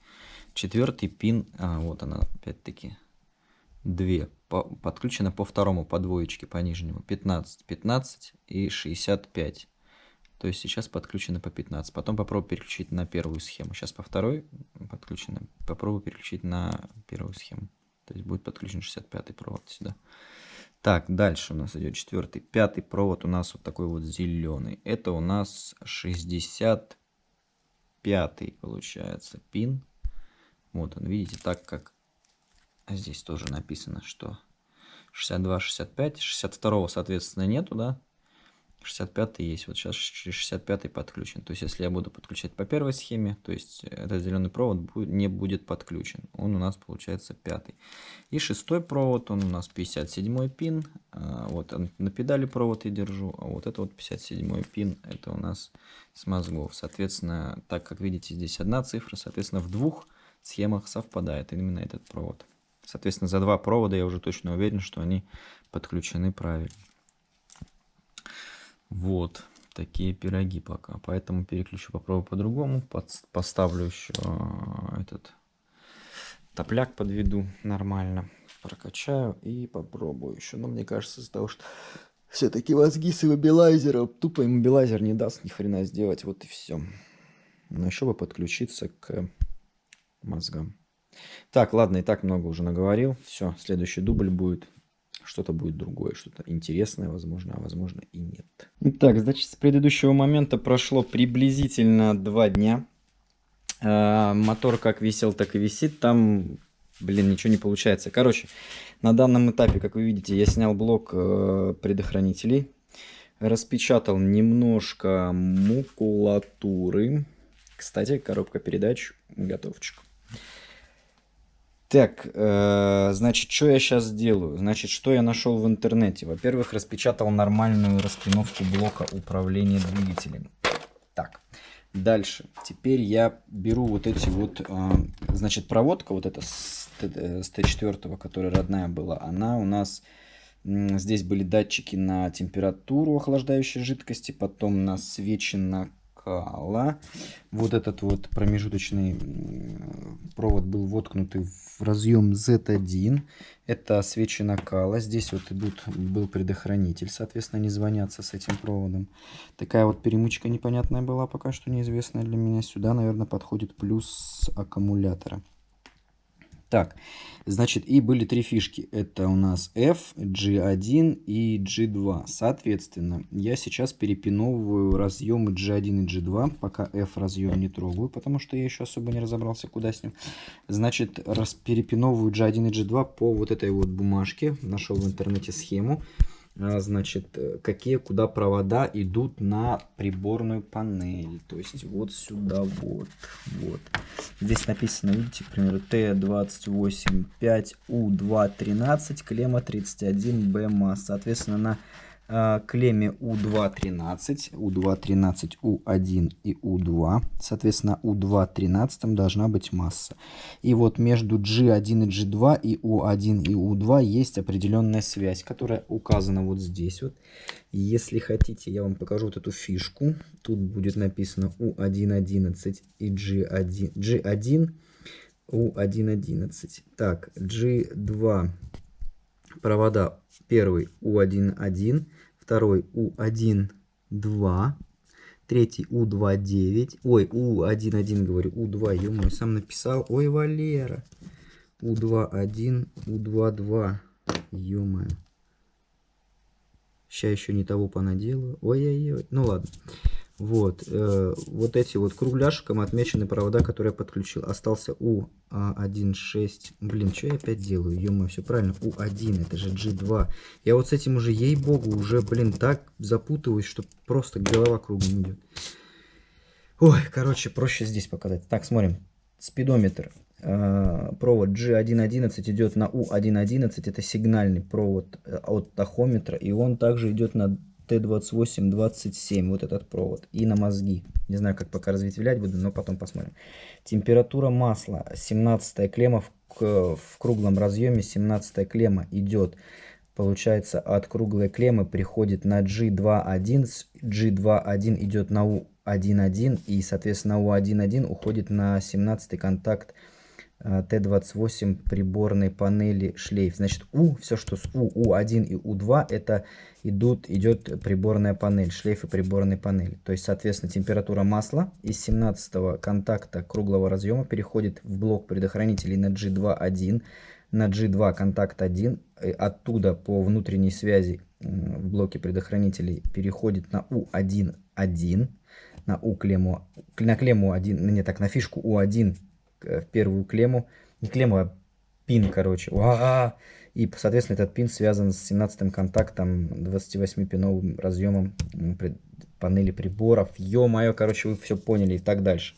Четвертый пин, а, вот она опять-таки, две, по, подключена по второму, по двоечке, по нижнему, 15, 15 и 65. То есть сейчас подключено по 15. Потом попробую переключить на первую схему. Сейчас по второй подключено. Попробую переключить на первую схему. То есть будет подключен 65 провод сюда. Так, дальше у нас идет четвертый. Пятый провод у нас вот такой вот зеленый. Это у нас 65 получается пин. Вот он, видите, так как здесь тоже написано, что 62, 65, 62, соответственно, нету, да? 65 есть, вот сейчас 65 подключен. То есть, если я буду подключать по первой схеме, то есть этот зеленый провод не будет подключен. Он у нас получается пятый. И шестой провод, он у нас 57 пин. А, вот на педали провод я держу, а вот это вот 57 пин, это у нас с мозгов. Соответственно, так как видите, здесь одна цифра, соответственно, в двух схемах совпадает именно этот провод. Соответственно, за два провода я уже точно уверен, что они подключены правильно. Вот такие пироги пока. Поэтому переключу, попробую по-другому. Поставлю еще а, этот топляк подведу нормально. Прокачаю и попробую еще. Но мне кажется, из-за того, что все-таки мозги с иммобилайзером, тупо иммобилайзер не даст ни хрена сделать. Вот и все. Но еще бы подключиться к мозгам. Так, ладно, и так много уже наговорил. Все, следующий дубль будет что-то будет другое, что-то интересное, возможно, а возможно и нет. Итак, значит, с предыдущего момента прошло приблизительно два дня. Э, мотор как висел, так и висит. Там, блин, ничего не получается. Короче, на данном этапе, как вы видите, я снял блок э, предохранителей. Распечатал немножко макулатуры. Кстати, коробка передач готовчик. Так, э, значит, что я сейчас сделаю? Значит, что я нашел в интернете? Во-первых, распечатал нормальную распиновку блока управления двигателем. Так, дальше. Теперь я беру вот эти вот, э, значит, проводка вот эта с, с Т4, которая родная была, она у нас... Здесь были датчики на температуру охлаждающей жидкости, потом на свечи на накала. Вот этот вот промежуточный провод был воткнутый в разъем Z1. Это свечи накала. Здесь вот идут, был предохранитель, соответственно, не звонятся с этим проводом. Такая вот перемычка непонятная была, пока что неизвестная для меня. Сюда, наверное, подходит плюс аккумулятора. Так, значит, и были три фишки. Это у нас F, G1 и G2. Соответственно, я сейчас перепиновываю разъемы G1 и G2, пока F разъем не трогаю, потому что я еще особо не разобрался, куда с ним. Значит, раз перепиновываю G1 и G2 по вот этой вот бумажке. Нашел в интернете схему. А, значит, э, какие куда провода идут на приборную панель. То есть вот сюда вот. вот. Здесь написано, видите, к примеру, Т285У213, клемма 31Б масс. Соответственно, на клемме U213, U213, U1 и U2. Соответственно, U213 должна быть масса. И вот между G1 и G2 и U1 и U2 есть определенная связь, которая указана вот здесь. Вот. Если хотите, я вам покажу вот эту фишку. Тут будет написано U111 и G1, G1 U111. Так, G2 провода первый U1.1, второй U1.2, третий U2.9, ой, U1.1 говорю, U2, ё сам написал, ой, Валера, U2.1, U2.2, ё-моё. Сейчас еще не того понаделаю, ой-ой-ой, ну ладно. Вот, э, вот эти вот кругляшком отмечены провода, которые я подключил. Остался U1.6. Блин, что я опять делаю? ё все правильно. U1, это же G2. Я вот с этим уже, ей-богу, уже, блин, так запутываюсь, что просто голова кругом идет. Ой, короче, проще здесь показать. Так, смотрим. Спидометр. Э, провод G1.11 идет на U1.11. Это сигнальный провод э, от тахометра. И он также идет на Т2827, вот этот провод, и на мозги. Не знаю, как пока разветвлять буду, но потом посмотрим. Температура масла, 17 клемма в, в круглом разъеме, 17 клемма идет, получается, от круглой клеммы приходит на G2.1, G2.1 идет на U1.1, и, соответственно, U1.1 уходит на 17 контакт Т28 приборной панели шлейф. Значит, У, все, что с У, У1 и У2, это идут, идет приборная панель, шлейфы приборной панели. То есть, соответственно, температура масла из 17 контакта круглого разъема переходит в блок предохранителей на G2.1, на G2 контакт 1, оттуда по внутренней связи в блоке предохранителей переходит на U1.1, на U клемму, на клемму 1, не так, на фишку U1 в первую клемму, не клемму, а пин, короче. Уа! И, соответственно, этот пин связан с 17 контактом 28-пиновым разъемом панели приборов. Ё-моё, короче, вы все поняли и так дальше.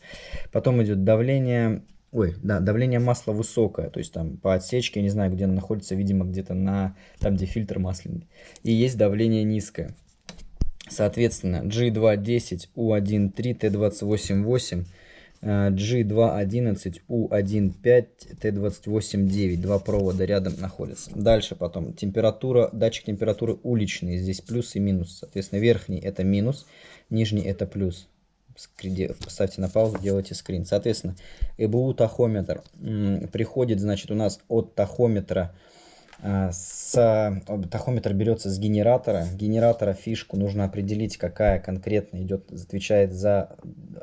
Потом идет давление. Ой, да, давление масла высокое, то есть там по отсечке, я не знаю, где оно находится, видимо, где-то на, там, где фильтр масляный. И есть давление низкое. Соответственно, G210, U13, T288, G211, U15, T289. Два провода рядом находятся. Дальше потом температура, датчик температуры уличный. Здесь плюс и минус. Соответственно, верхний это минус, нижний это плюс. Поставьте на паузу, делайте скрин. Соответственно, ЭБУ тахометр приходит, значит, у нас от тахометра а, с, тахометр берется с генератора. Генератора фишку нужно определить, какая конкретно идет, отвечает за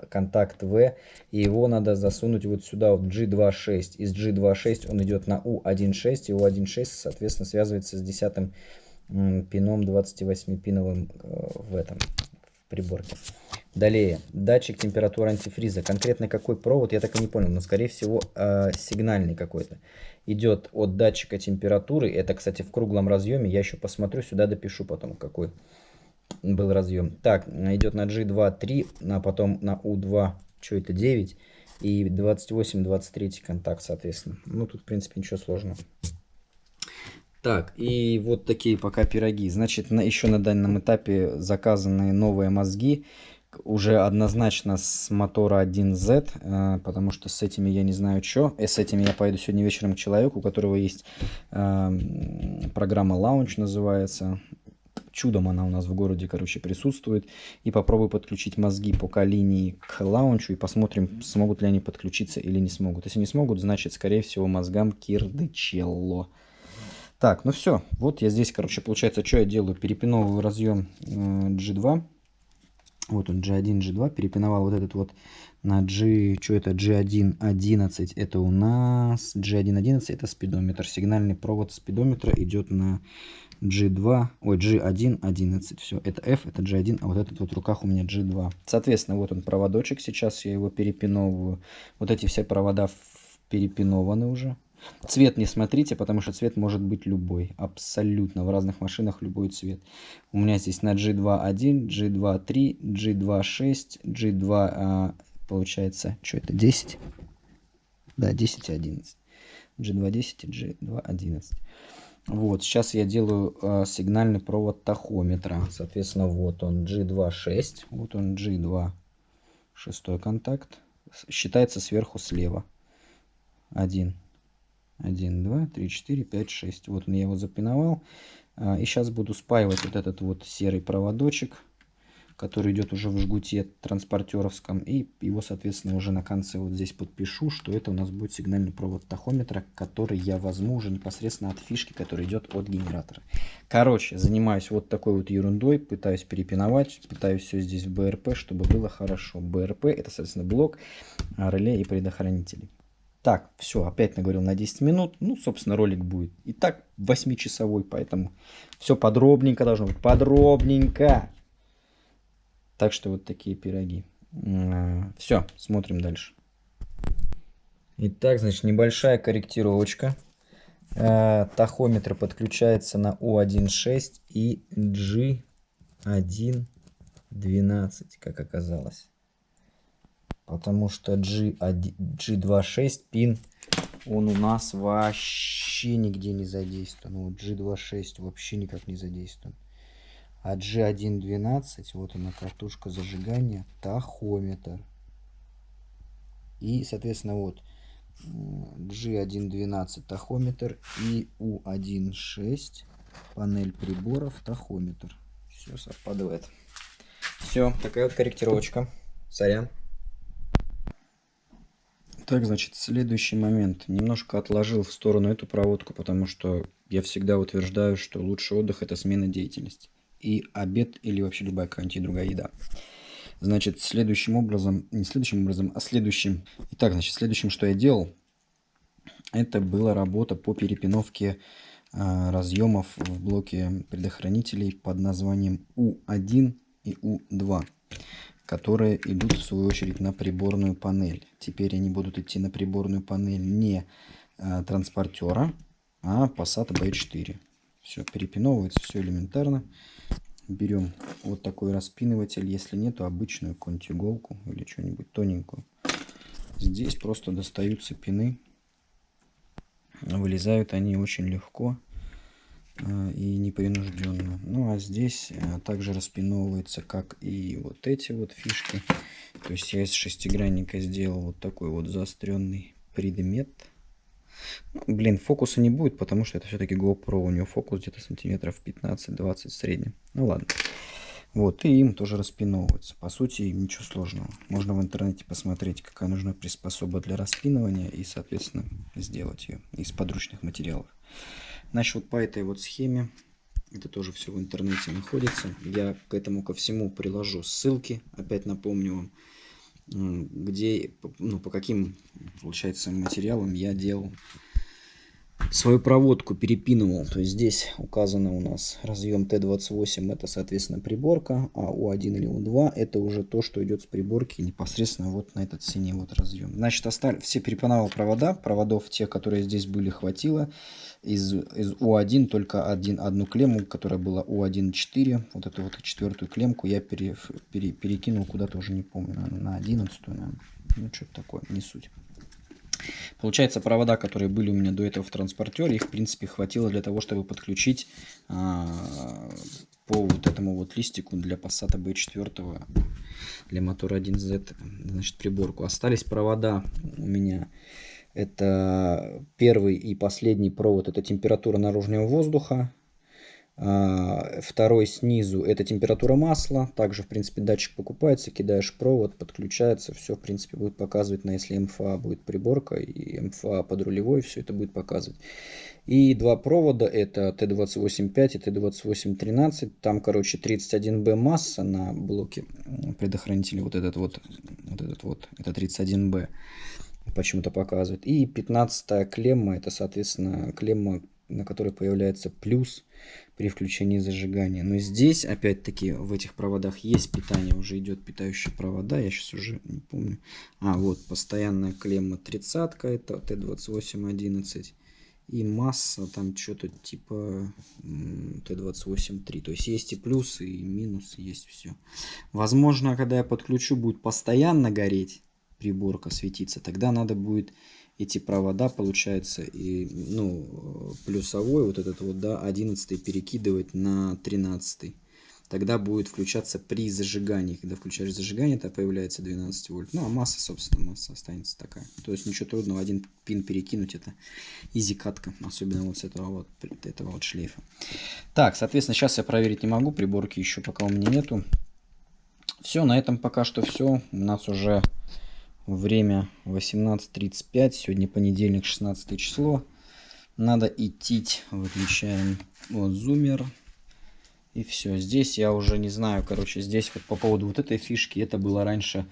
контакт V. И его надо засунуть вот сюда, вот G26. Из G26 он идет на U16. И U16, соответственно, связывается с десятым пином 28-пиновым э, в этом в приборке. Далее, датчик температуры антифриза. Конкретно какой провод, я так и не понял, но скорее всего э, сигнальный какой-то идет от датчика температуры. Это, кстати, в круглом разъеме. Я еще посмотрю, сюда допишу потом, какой был разъем. Так, идет на G2 3, а потом на U2, что это, 9. И 28, 23 контакт, соответственно. Ну, тут, в принципе, ничего сложного. Так, и вот такие пока пироги. Значит, на, еще на данном этапе заказанные новые мозги уже однозначно с мотора 1Z, э, потому что с этими я не знаю что. И с этими я поеду сегодня вечером к человеку, у которого есть э, программа Launch называется. Чудом она у нас в городе, короче, присутствует. И попробую подключить мозги по линии к лаунчу и посмотрим, смогут ли они подключиться или не смогут. Если не смогут, значит, скорее всего, мозгам Кирдычелло. Так, ну все. Вот я здесь, короче, получается, что я делаю? Перепиновываю разъем э, G2 вот он G1, G2, перепиновал вот этот вот на G, что это, G1, 11, это у нас G1, 11, это спидометр. Сигнальный провод спидометра идет на G2, ой, G1, 11, все, это F, это G1, а вот этот вот в руках у меня G2. Соответственно, вот он проводочек, сейчас я его перепиновываю. Вот эти все провода перепинованы уже. Цвет не смотрите, потому что цвет может быть любой. Абсолютно. В разных машинах любой цвет. У меня здесь на G2.1, G2.3, G2.6, G2, получается, что это, 10? Да, 10 и 11. G2.10 и G2.11. Вот, сейчас я делаю э, сигнальный провод тахометра. Соответственно, вот он G2.6, вот он G2, шестой контакт. Считается сверху слева. Один. 1, 2, 3, 4, 5, 6. Вот я его запиновал. А, и сейчас буду спаивать вот этот вот серый проводочек, который идет уже в жгуте транспортеровском. И его, соответственно, уже на конце вот здесь подпишу, что это у нас будет сигнальный провод тахометра, который я возьму уже непосредственно от фишки, который идет от генератора. Короче, занимаюсь вот такой вот ерундой, пытаюсь перепиновать, пытаюсь все здесь в БРП, чтобы было хорошо. БРП это, соответственно, блок реле и предохранителей. Так, все, опять наговорил на 10 минут. Ну, собственно, ролик будет и так 8-часовой, поэтому все подробненько должно быть. Подробненько. Так что вот такие пироги. Все, смотрим дальше. Итак, значит, небольшая корректировочка. А, тахометр подключается на U1.6 и G1.12, как оказалось потому что G, G26 пин, он у нас вообще нигде не задействован. Вот G26 вообще никак не задействован. А G112, вот она картушка зажигания, тахометр. И, соответственно, вот G112 тахометр и U16 панель приборов тахометр. Все совпадает. Все, такая вот корректировочка. Сорян. Так, значит, следующий момент. Немножко отложил в сторону эту проводку, потому что я всегда утверждаю, что лучший отдых – это смена деятельности. И обед или вообще любая какая-нибудь другая еда. Значит, следующим образом, не следующим образом, а следующим. Итак, значит, следующим, что я делал, это была работа по перепиновке э, разъемов в блоке предохранителей под названием U1 и U2 которые идут в свою очередь на приборную панель. Теперь они будут идти на приборную панель не э, транспортера, а Passat B4. Все перепиновывается, все элементарно. Берем вот такой распиныватель, если нет, то обычную какую-нибудь иголку или что-нибудь тоненькую. Здесь просто достаются пины. Вылезают они очень легко. А, и непринужденно. Ну а здесь а, также распиновывается, как и вот эти вот фишки. То есть я из шестигранника сделал вот такой вот заостренный предмет. Ну, блин, фокуса не будет, потому что это все-таки GoPro. У него фокус где-то сантиметров 15-20 в среднем. Ну ладно. Вот, и им тоже распиновывается. По сути, ничего сложного. Можно в интернете посмотреть, какая нужна приспособа для распинывания и, соответственно, сделать ее из подручных материалов. Значит, вот по этой вот схеме, это тоже все в интернете находится. Я к этому ко всему приложу ссылки, опять напомню вам, где, ну, по каким, получается, материалам я делал свою проводку перепинывал. То есть здесь указано у нас разъем Т28, это, соответственно, приборка, а У1 или У2 это уже то, что идет с приборки непосредственно вот на этот синий вот разъем. Значит, остали все перепинал провода, проводов тех, которые здесь были, хватило. Из, из У1 только один, одну клемму, которая была У1.4, вот эту вот четвертую клемку я пере, пере, перекинул куда-то уже не помню, на 11, наверное. ну что-то такое, не суть. Получается, провода, которые были у меня до этого в транспортере, их, в принципе, хватило для того, чтобы подключить а, по вот этому вот листику для Passat B4 для мотора 1Z, значит, приборку. Остались провода у меня. Это первый и последний провод, это температура наружного воздуха. А, второй снизу это температура масла. Также, в принципе, датчик покупается, кидаешь провод, подключается. Все, в принципе, будет показывать, на если МФА будет приборка и МФА под рулевой, все это будет показывать. И два провода, это Т28.5 и Т28.13. Там, короче, 31Б масса на блоке предохранителя. Вот этот вот, вот этот вот, это 31Б почему-то показывает. И 15 клемма, это, соответственно, клемма, на которой появляется плюс при включении зажигания. Но здесь, опять-таки, в этих проводах есть питание, уже идет питающие провода, я сейчас уже не помню. А, вот, постоянная клемма 30 это Т2811. И масса там что-то типа Т28.3. То есть есть и плюсы, и минусы, есть все. Возможно, когда я подключу, будет постоянно гореть приборка, светиться. Тогда надо будет эти провода, получается, и, ну, плюсовой, вот этот вот, да, 11 перекидывать на 13 Тогда будет включаться при зажигании. Когда включаешь зажигание, то появляется 12 вольт. Ну, а масса, собственно, масса останется такая. То есть ничего трудного, один пин перекинуть, это изи катка. Особенно вот с этого вот, этого вот шлейфа. Так, соответственно, сейчас я проверить не могу. Приборки еще пока у меня нету. Все, на этом пока что все. У нас уже Время 18.35. Сегодня понедельник, 16 число. Надо идти. Выключаем вот зумер. И все. Здесь я уже не знаю, короче, здесь вот по поводу вот этой фишки, это было раньше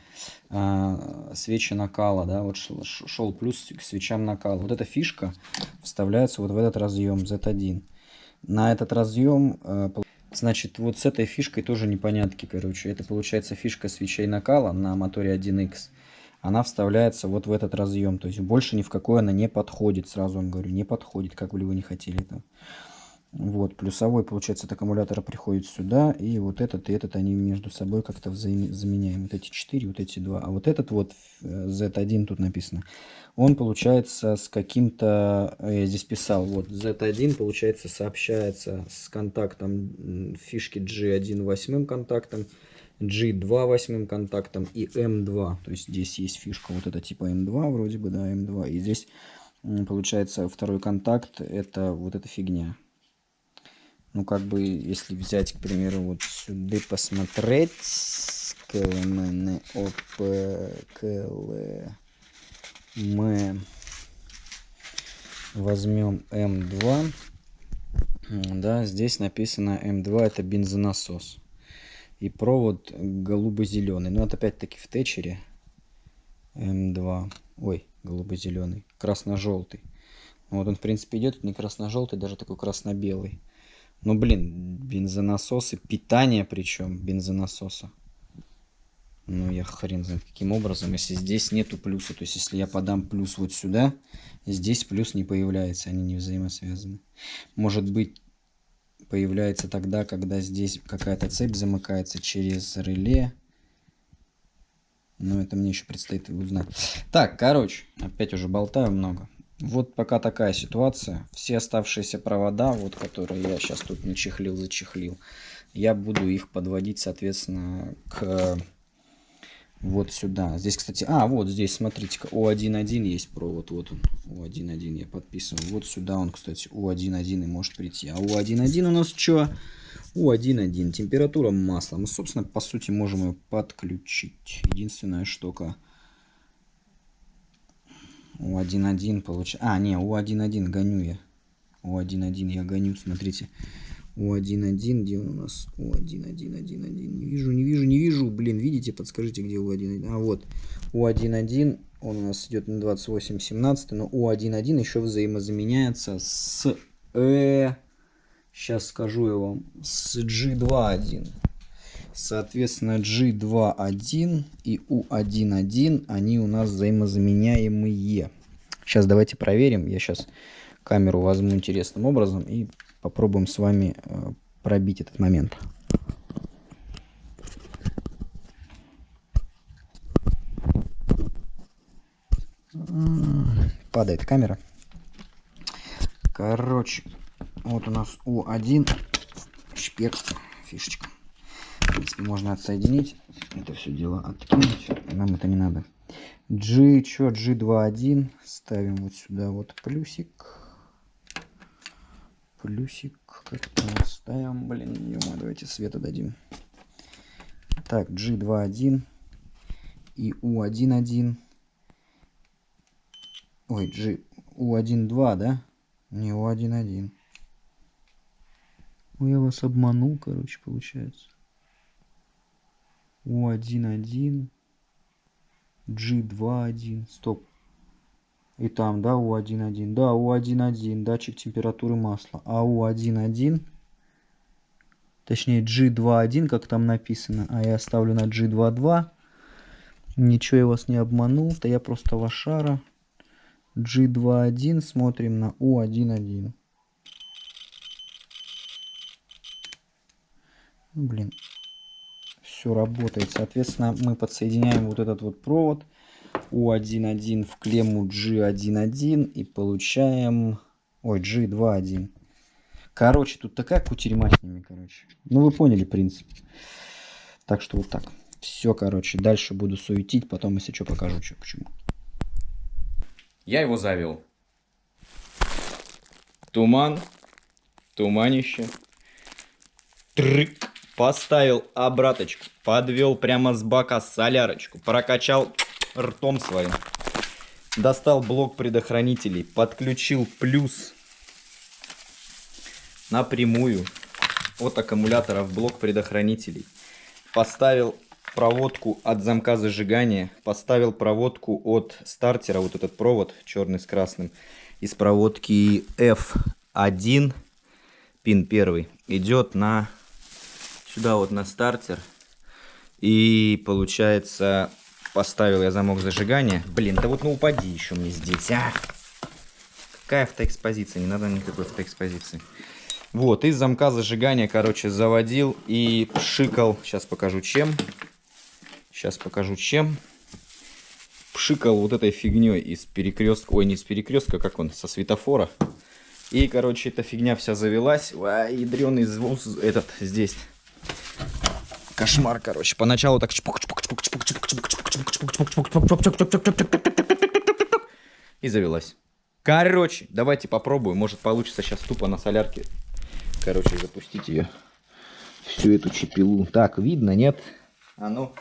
э, свечи накала, да, вот шел, шел плюс к свечам накала. Вот эта фишка вставляется вот в этот разъем Z1. На этот разъем, э, значит, вот с этой фишкой тоже непонятки, короче. Это получается фишка свечей накала на моторе 1X она вставляется вот в этот разъем. То есть больше ни в какой она не подходит. Сразу вам говорю, не подходит, как бы вы не хотели это. Вот, плюсовой, получается, от аккумулятора приходит сюда, и вот этот и этот, они между собой как-то заменяем. Вот эти 4, вот эти два. А вот этот вот, Z1 тут написано, он, получается, с каким-то, э, я здесь писал, вот, Z1, получается, сообщается с контактом фишки G1 восьмым контактом, G2 восьмым контактом и M2. То есть здесь есть фишка вот это типа M2 вроде бы, да, M2. И здесь получается второй контакт это вот эта фигня. Ну как бы если взять, к примеру, вот сюда посмотреть, КЛМН, ОП, мы возьмем М2. Да, здесь написано М2 это бензонасос. И провод голубо-зеленый. Но это опять-таки в течере. М2. Ой, голубо-зеленый. Красно-желтый. Вот он, в принципе, идет не красно-желтый, даже такой красно-белый. Ну, блин, бензонасосы, питание причем бензонасоса. Ну, я хрен знает каким образом, если здесь нету плюса. То есть, если я подам плюс вот сюда, здесь плюс не появляется, они не взаимосвязаны. Может быть, появляется тогда, когда здесь какая-то цепь замыкается через реле. Но это мне еще предстоит узнать. Так, короче, опять уже болтаю много. Вот пока такая ситуация. Все оставшиеся провода, вот которые я сейчас тут не чехлил, зачехлил, я буду их подводить, соответственно, к вот сюда. Здесь, кстати, а, вот здесь, смотрите-ка, У1.1 есть провод, вот он, У1.1 я подписываю. Вот сюда он, кстати, У1.1 и может прийти. А У1.1 у нас что? У1.1, температура масла. Мы, собственно, по сути, можем ее подключить. Единственная штука. У1.1 получается... А, не, У1.1 гоню я. У1.1 я гоню, смотрите. У1.1, где он у нас? У1.1.1.1. Не вижу, не вижу, не вижу. Блин, видите, подскажите, где У1.1. А, вот. У1.1, он у нас идет на 28.17, но У1.1 еще взаимозаменяется с... Э, сейчас скажу я вам. С G2.1. Соответственно, G2.1 и U1.1, они у нас взаимозаменяемые. Сейчас давайте проверим. Я сейчас камеру возьму интересным образом и попробуем с вами э, пробить этот момент. Падает камера. Короче, вот у нас У1 шпек, фишечка. В принципе, можно отсоединить. Это все дело откинуть. Нам это не надо. G, что, G2.1. Ставим вот сюда вот плюсик плюсик как-то ставим. Блин, ё давайте света дадим. Так, G2.1 и U1.1. Ой, G, U1.2, да? Не, U1.1. Ой, я вас обманул, короче, получается. U1.1. G2.1. Стоп. И там, да, У1.1. Да, У1.1, датчик температуры масла. А У1.1, точнее G2.1, как там написано, а я ставлю на G2.2. Ничего я вас не обманул, то я просто лошара. G2.1, смотрим на У1.1. Ну, блин, все работает. Соответственно, мы подсоединяем вот этот вот провод у1.1 в клемму G1.1 и получаем... Ой, G2.1. Короче, тут такая кутерьма с ними, короче. Ну, вы поняли принцип. Так что вот так. Все, короче, дальше буду суетить, потом, если что, покажу, что, почему. Я его завел. Туман, туманище. Трык. Поставил обраточку, подвел прямо с бака солярочку, прокачал ртом своим. Достал блок предохранителей, подключил плюс напрямую от аккумулятора в блок предохранителей. Поставил проводку от замка зажигания, поставил проводку от стартера, вот этот провод черный с красным, из проводки F1, пин первый, идет на сюда вот на стартер. И получается Поставил я замок зажигания. Блин, да вот ну упади еще мне здесь, а! Какая автоэкспозиция? Не надо никакой автоэкспозиции. Вот, из замка зажигания, короче, заводил и пшикал. Сейчас покажу чем. Сейчас покажу чем. Пшикал вот этой фигней из перекрестка. Ой, не из перекрестка, как он, со светофора. И, короче, эта фигня вся завелась. А, ядреный звук этот здесь кошмар, короче. Поначалу так И завелась. Короче, давайте попробую, Может получится сейчас тупо на солярке. Короче, запустить ее. Всю эту чепилу. Так, видно, нет? А ну,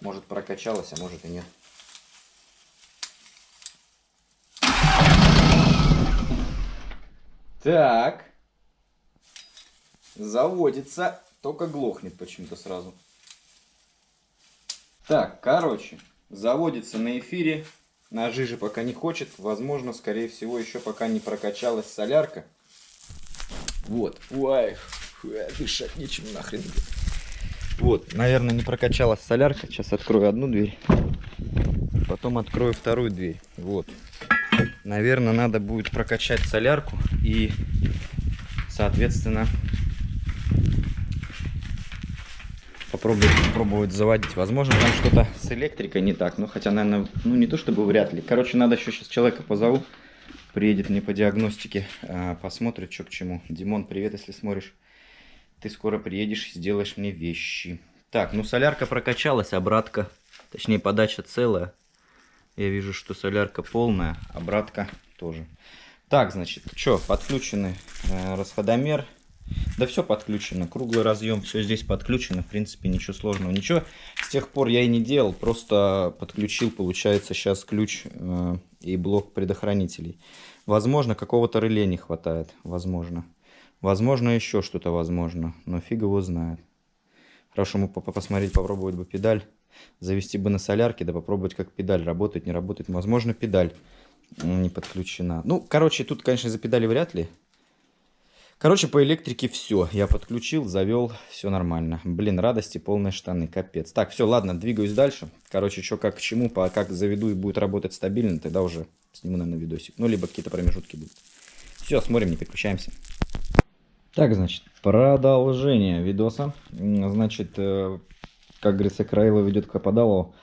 может прокачалась, а может и нет. Так. Заводится. Только глохнет почему-то сразу. Так, короче. Заводится на эфире. На жиже пока не хочет. Возможно, скорее всего, еще пока не прокачалась солярка. Вот. Ой, дышать нечем нахрен. Вот, наверное, не прокачалась солярка. Сейчас открою одну дверь. Потом открою вторую дверь. Вот. Наверное, надо будет прокачать солярку и, соответственно, попробовать, попробовать заводить. Возможно, там что-то с электрикой не так. Ну, хотя, наверное, ну не то чтобы вряд ли. Короче, надо еще сейчас человека позову. Приедет мне по диагностике, а, посмотрит, что к чему. Димон, привет, если смотришь. Ты скоро приедешь сделаешь мне вещи. Так, ну солярка прокачалась, обратка, точнее подача целая. Я вижу, что солярка полная, обратка тоже. Так, значит, что, подключены э, расходомер. Да все подключено, круглый разъем, все здесь подключено, в принципе, ничего сложного. Ничего с тех пор я и не делал, просто подключил, получается, сейчас ключ э, и блок предохранителей. Возможно, какого-то реле не хватает, возможно. Возможно, еще что-то возможно, но фиг его знает. Хорошо, мы посмотреть, попробовать бы педаль. Завести бы на солярке, да попробовать, как педаль работает, не работает. Возможно, педаль не подключена. Ну, короче, тут, конечно, за педали вряд ли. Короче, по электрике все. Я подключил, завел, все нормально. Блин, радости полные штаны, капец. Так, все, ладно, двигаюсь дальше. Короче, что как к чему, по, как заведу и будет работать стабильно, тогда уже сниму, наверное, видосик. Ну, либо какие-то промежутки будут. Все, смотрим, не переключаемся. Так, значит, продолжение видоса. Значит, э, как говорится, Краилов ведет к Ападалу,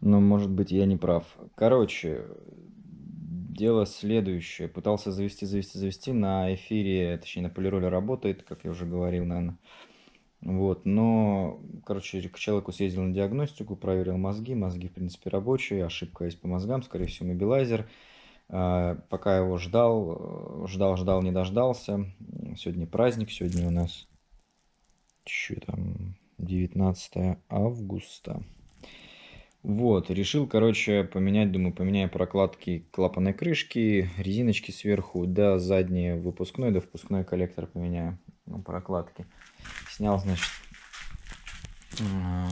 но, может быть, я не прав. Короче, дело следующее. Пытался завести, завести, завести. На эфире, точнее, на полироле работает, как я уже говорил, наверное. Вот, но, короче, к человеку съездил на диагностику, проверил мозги. Мозги, в принципе, рабочие. Ошибка есть по мозгам, скорее всего, мобилайзер. А, пока его ждал, ждал, ждал, не дождался. Сегодня праздник, сегодня у нас... Что там? 19 августа. Вот, решил, короче, поменять, думаю, поменяю прокладки клапанной крышки, резиночки сверху, да, задние выпускной, да, впускной коллектор поменяю, ну, прокладки. Снял, значит, а,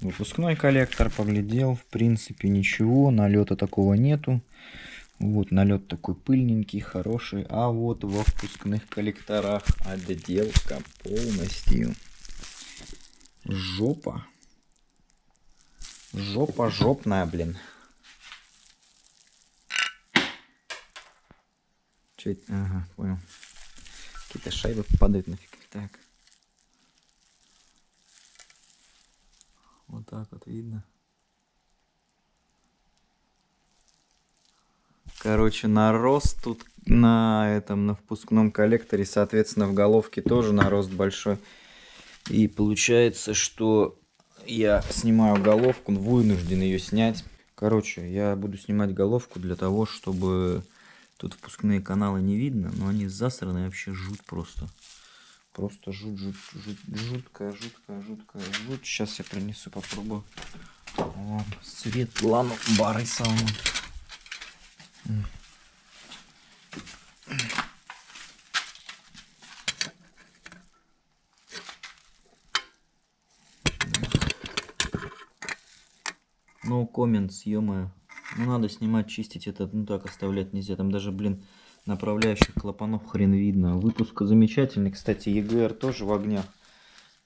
выпускной коллектор, поглядел, в принципе, ничего, налета такого нету. Вот налет такой пыльненький, хороший, а вот во впускных коллекторах отделка полностью жопа. Жопа жопная, блин. Это? Ага, понял. Какие-то шайбы падают нафиг. Так. Вот так вот видно. Короче, нарост тут на этом, на впускном коллекторе, соответственно, в головке тоже нарост большой. И получается, что я снимаю головку, вынужден ее снять. Короче, я буду снимать головку для того, чтобы... Тут впускные каналы не видно, но они засраны вообще жуть просто. Просто жуть, жуть, жуть, жуткая, жуткая, жуткая, жуть. Сейчас я принесу, попробую. О, свет, ладно, бары No comments, ё -моё. Ну надо снимать, чистить это, ну так оставлять нельзя. Там даже, блин, направляющих клапанов хрен видно. Выпуск замечательный. Кстати, EGR тоже в огнях.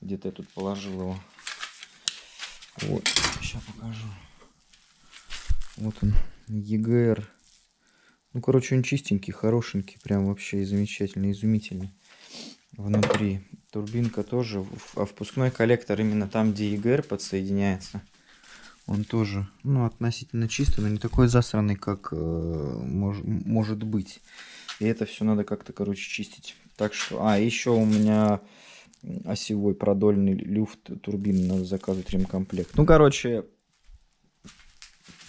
Где-то я тут положил его. Вот, сейчас покажу. Вот он, EGR. Ну, короче, он чистенький, хорошенький, прям вообще замечательный, изумительный. Внутри турбинка тоже, а впускной коллектор именно там, где EGR подсоединяется он тоже, ну, относительно чистый, но не такой засранный, как э, мож, может быть. И это все надо как-то, короче, чистить. Так что, а, еще у меня осевой продольный люфт турбины, надо заказывать ремкомплект. Ну, короче,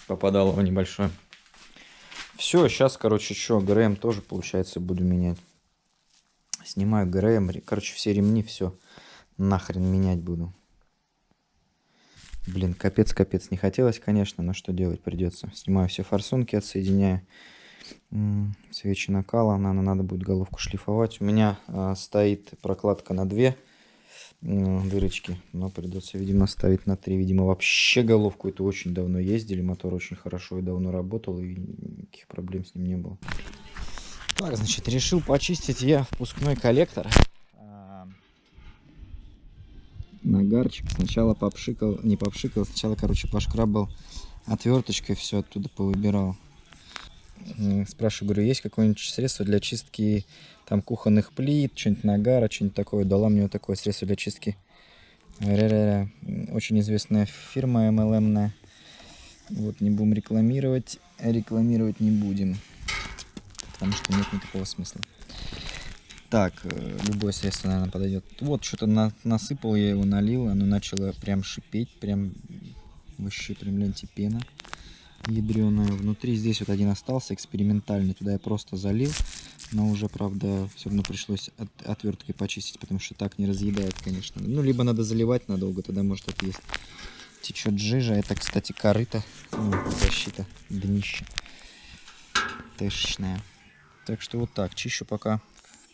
попадало в небольшое. Все, сейчас, короче, что, ГРМ тоже, получается, буду менять. Снимаю ГРМ, короче, все ремни, все нахрен менять буду. Блин, капец-капец не хотелось, конечно, но что делать придется. Снимаю все форсунки, отсоединяю. Свечи накала, надо, надо будет головку шлифовать. У меня а, стоит прокладка на две дырочки, но придется, видимо, ставить на три. Видимо, вообще головку это очень давно ездили, мотор очень хорошо и давно работал, и никаких проблем с ним не было. Так, значит, решил почистить я впускной коллектор. Нагарчик сначала попшикал, не попшикал, сначала, короче, пошкрабал отверточкой, все оттуда повыбирал. Спрашиваю, говорю, есть какое-нибудь средство для чистки там кухонных плит, что-нибудь нагара, что-нибудь такое. Дала мне вот такое средство для чистки. Ре-ре-ре. М, Очень известная фирма MLM. Вот, не будем рекламировать. Рекламировать не будем. Потому что нет никакого смысла. Так, э, любое средство, наверное, подойдет. Вот, что-то на- насыпал, я его налил, оно начало прям шипеть, прям вообще прям ленти пена ядреная. Внутри здесь вот один остался, экспериментальный. Туда я просто залил, но уже, правда, все равно пришлось от- отверткой почистить, потому что так не разъедает, конечно. Ну, либо надо заливать надолго, тогда может отъесть. Течет жижа. Это, кстати, корыто. ну, защита днища. Тэшечная. Так что вот так. Чищу пока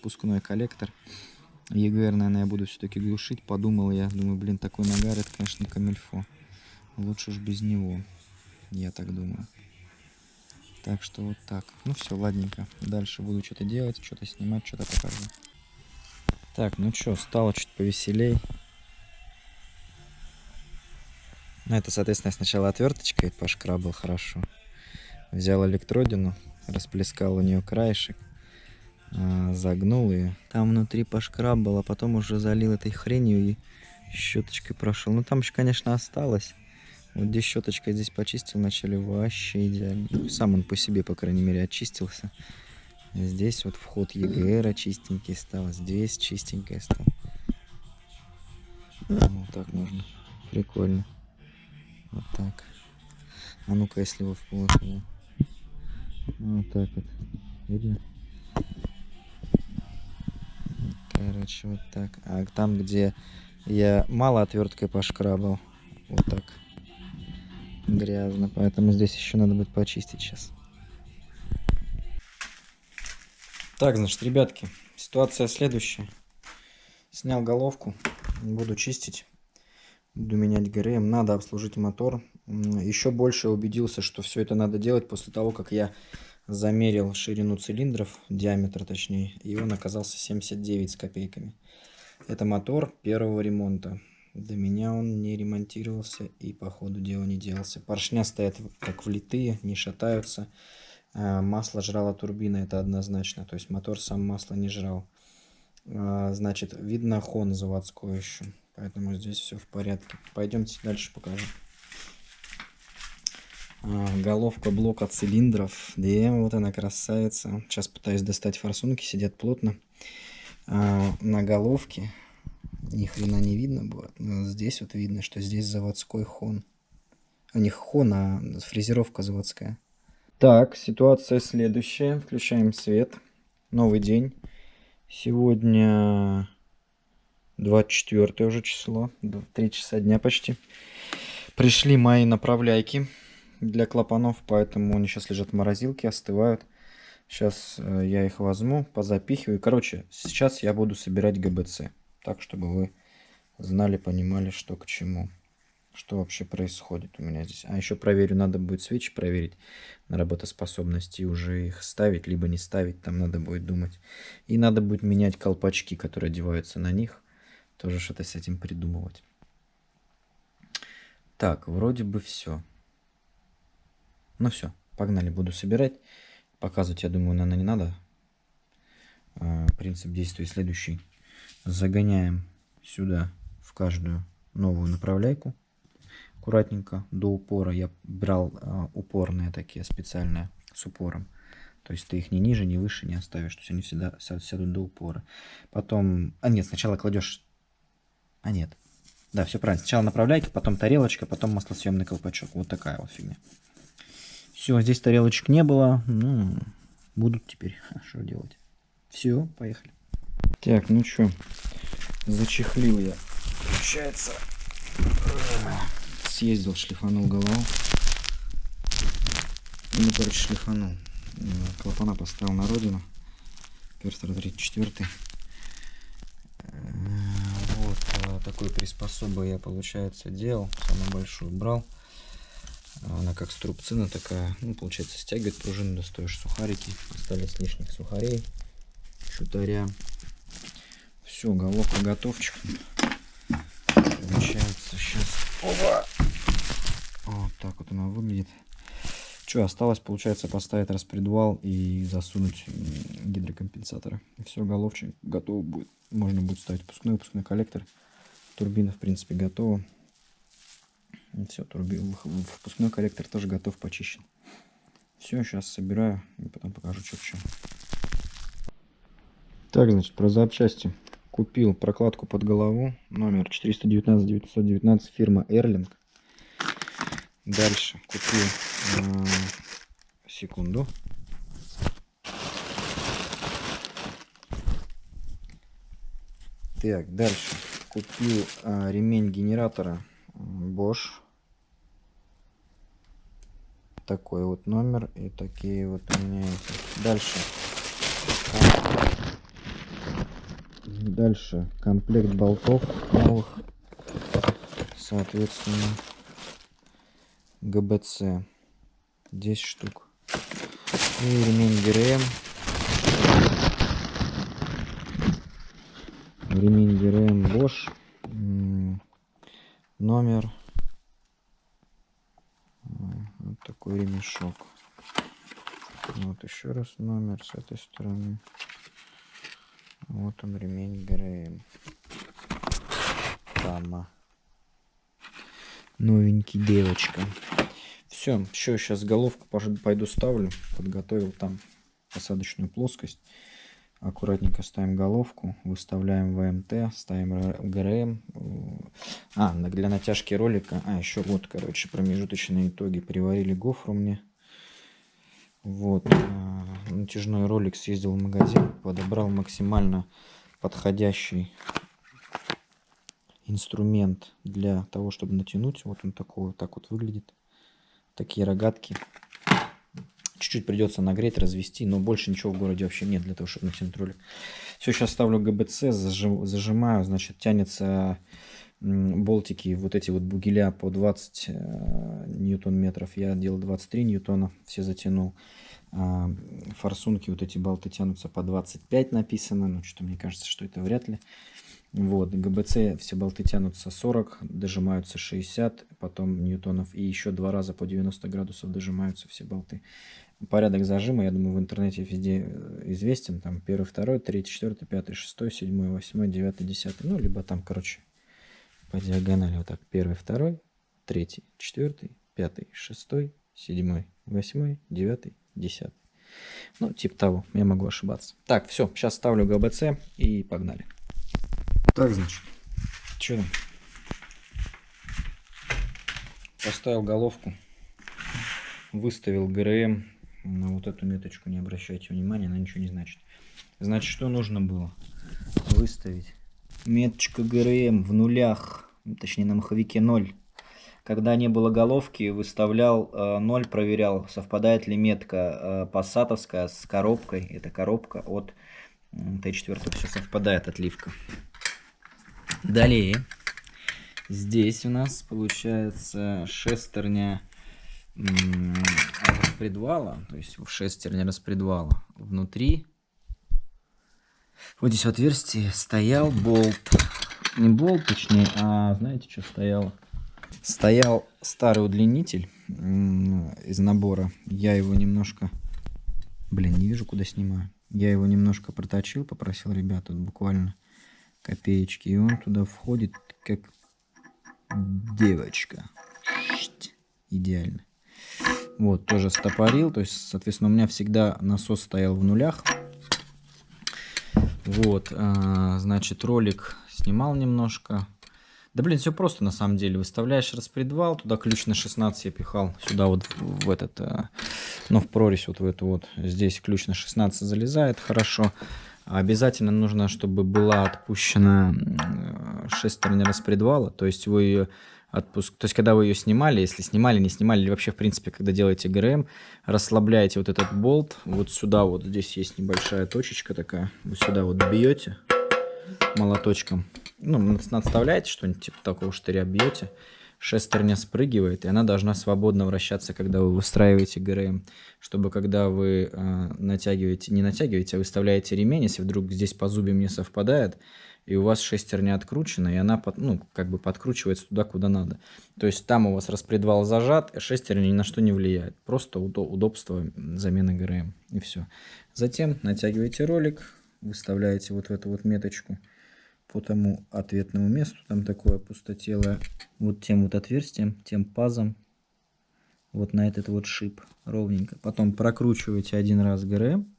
впускной коллектор. ЕГР, наверное, я буду все-таки глушить. Подумал я, думаю, блин, такой нагар, это, конечно, камильфо. Лучше уж без него. Я так думаю. Так что вот так. Ну все, ладненько. Дальше буду что-то делать, что-то снимать, что-то покажу. Так, ну что, стало чуть повеселей. Ну, это, соответственно, сначала отверточкой пошкрабал хорошо. Взял электродину, расплескал у нее краешек, загнул ее. Там внутри пошкрабал, а потом уже залил этой хренью и щеточкой прошел. Ну, там еще, конечно, осталось. Вот здесь щеточкой здесь почистил, начали вообще идеально. Ну, Сам он по себе, по крайней мере, очистился. Здесь вот вход ЕГР чистенький стал, здесь чистенький стал. Вот так можно. Прикольно. Вот так. А ну-ка, если его вплоть. его. Вот так вот. Видно? Короче, вот так. А там, где я мало отверткой пошкрабал, вот так грязно. Поэтому здесь еще надо будет почистить сейчас. Так, значит, ребятки, ситуация следующая. Снял головку, буду чистить, буду менять ГРМ, надо обслужить мотор. Еще больше убедился, что все это надо делать после того, как я замерил ширину цилиндров, диаметр точнее, и он оказался 79 с копейками. Это мотор первого ремонта. До меня он не ремонтировался и по ходу дела не делался. Поршня стоят как влитые, не шатаются. А, Масло жрала турбина, это однозначно. То есть мотор сам масло не жрал. А, Значит, видно хон заводской еще. Поэтому здесь все в порядке. Пойдемте дальше покажу. А, Головка блока цилиндров. Да, вот она красавица. Сейчас пытаюсь достать форсунки, сидят плотно. А, На головке ни хрена не видно будет. Но здесь вот видно, что здесь заводской хон. У них хон, а фрезеровка заводская. Так, ситуация следующая. Включаем свет. Новый день. Сегодня 24 уже число. 3 часа дня почти. Пришли мои направляйки для клапанов, поэтому они сейчас лежат в морозилке, остывают. Сейчас э, я их возьму, позапихиваю. Короче, сейчас я буду собирать ГБЦ. Так, чтобы вы знали, понимали, что к чему. Что вообще происходит у меня здесь. А еще проверю, надо будет свечи проверить на работоспособность и уже их ставить, либо не ставить. Там надо будет думать. И надо будет менять колпачки, которые одеваются на них. Тоже что-то с этим придумывать. Так, вроде бы все. Ну все, погнали, буду собирать. Показывать, я думаю, наверное, не надо. А, Принцип действия следующий. Загоняем сюда в каждую новую направляйку. Аккуратненько, до упора. Я брал а, упорные такие специальные с упором. То есть ты их ни ниже, ни выше не оставишь. То есть они всегда ся- сядут до упора. Потом... А нет, сначала кладешь... А нет. Да, все правильно. Сначала направляйки, потом тарелочка, потом маслосъемный колпачок. Вот такая вот фигня. Все, здесь тарелочек не было. Ну, будут теперь. Что делать? Все, поехали. Так, ну что, зачехлил я. Получается, съездил, шлифанул голову. Ну, короче, шлифанул. Клапана поставил на родину. Перстер 34. Вот а, такой приспособой я, получается, делал. Самую большую брал. Она как струбцина такая. Ну, получается, стягивает пружину, достаешь сухарики. Остались лишних сухарей. Шутаря. Все, головка готовчик. Получается, сейчас... Опа! Вот так вот она выглядит. Что, осталось, получается, поставить распредвал и засунуть гидрокомпенсаторы. Все, головчик готов будет. Можно будет ставить выпускной, выпускной коллектор. Турбина, в принципе, готова. Все, турби... впускной коллектор тоже готов, почищен. Все, сейчас собираю и потом покажу, что к чему. Так, значит, про запчасти. Купил прокладку под голову, номер 419-919, фирма Erling. Дальше купил, э, секунду. Так, дальше купил э, ремень генератора Bosch. Такой вот номер и такие вот у меня есть. Дальше. Дальше комплект болтов новых. Соответственно. ГБЦ 10 штук. И ремень ГРМ. Ремень ГРМ Bosch. Номер. Вот такой ремешок. Вот еще раз номер с этой стороны. Вот он ремень ГРМ. Тама новенький девочка. Все, еще сейчас головку пойду ставлю. Подготовил там посадочную плоскость. Аккуратненько ставим головку, выставляем ВМТ, ставим ГРМ. А, для натяжки ролика. А, еще вот, короче, промежуточные итоги. Приварили гофру мне. Вот. А, натяжной ролик съездил в магазин, подобрал максимально подходящий инструмент для того, чтобы натянуть. Вот он такой вот так вот выглядит. Такие рогатки. Чуть-чуть придется нагреть, развести, но больше ничего в городе вообще нет для того, чтобы натянуть ролик. Все, сейчас ставлю ГБЦ, зажимаю, значит, тянется болтики, вот эти вот бугеля по 20 э, ньютон-метров. Я делал 23 ньютона, все затянул. А, форсунки, вот эти болты тянутся по 25 написано, но что-то мне кажется, что это вряд ли. Вот, ГБЦ все болты тянутся 40, дожимаются 60, потом ньютонов, и еще два раза по 90 градусов дожимаются все болты. Порядок зажима, я думаю, в интернете везде э, известен, там первый, второй, третий, четвертый, пятый, шестой, седьмой, восьмой, девятый, десятый, ну, либо там, короче, по диагонали вот так, первый, второй, третий, четвертый, пятый, шестой, седьмой, восьмой, девятый, десятый. Ну, типа того, я могу ошибаться. Так, все, сейчас ставлю ГБЦ и погнали. Так, значит, что там? Поставил головку, выставил ГРМ. На вот эту меточку не обращайте внимания, она ничего не значит. Значит, что нужно было? Выставить меточка ГРМ в нулях, точнее на маховике 0. Когда не было головки, выставлял э, 0, проверял, совпадает ли метка э, пассатовская с коробкой. Это коробка от Т4, все совпадает, отливка. Далее, здесь у нас получается шестерня распредвала, то есть шестерня распредвала. Внутри, вот здесь в отверстии стоял болт. Не болт, точнее, а знаете, что стояло? Стоял старый удлинитель из набора. Я его немножко... Блин, не вижу, куда снимаю. Я его немножко проточил, попросил ребят, тут буквально копеечки. И он туда входит как девочка. Идеально. Вот, тоже стопорил. То есть, соответственно, у меня всегда насос стоял в нулях. Вот, а, значит, ролик снимал немножко. Да, блин, все просто на самом деле. Выставляешь распредвал, туда ключ на 16 я пихал, сюда вот в, этот, а, ну, в прорезь вот в эту вот. Здесь ключ на 16 залезает хорошо. Обязательно нужно, чтобы была отпущена шестерня распредвала, то есть вы отпуск. То есть, когда вы ее снимали, если снимали, не снимали, или вообще, в принципе, когда делаете ГРМ, расслабляете вот этот болт, вот сюда вот, здесь есть небольшая точечка такая, вы сюда вот бьете молоточком, ну, надставляете что-нибудь, типа такого штыря бьете, шестерня спрыгивает, и она должна свободно вращаться, когда вы выстраиваете ГРМ, чтобы когда вы э, натягиваете, не натягиваете, а выставляете ремень, если вдруг здесь по зубьям не совпадает, и у вас шестерня откручена, и она под, ну, как бы подкручивается туда, куда надо. То есть там у вас распредвал зажат, шестерня ни на что не влияет. Просто удобство замены ГРМ, и все. Затем натягиваете ролик, выставляете вот в эту вот меточку по тому ответному месту, там такое пустотелое, вот тем вот отверстием, тем пазом, вот на этот вот шип ровненько. Потом прокручиваете один раз ГРМ,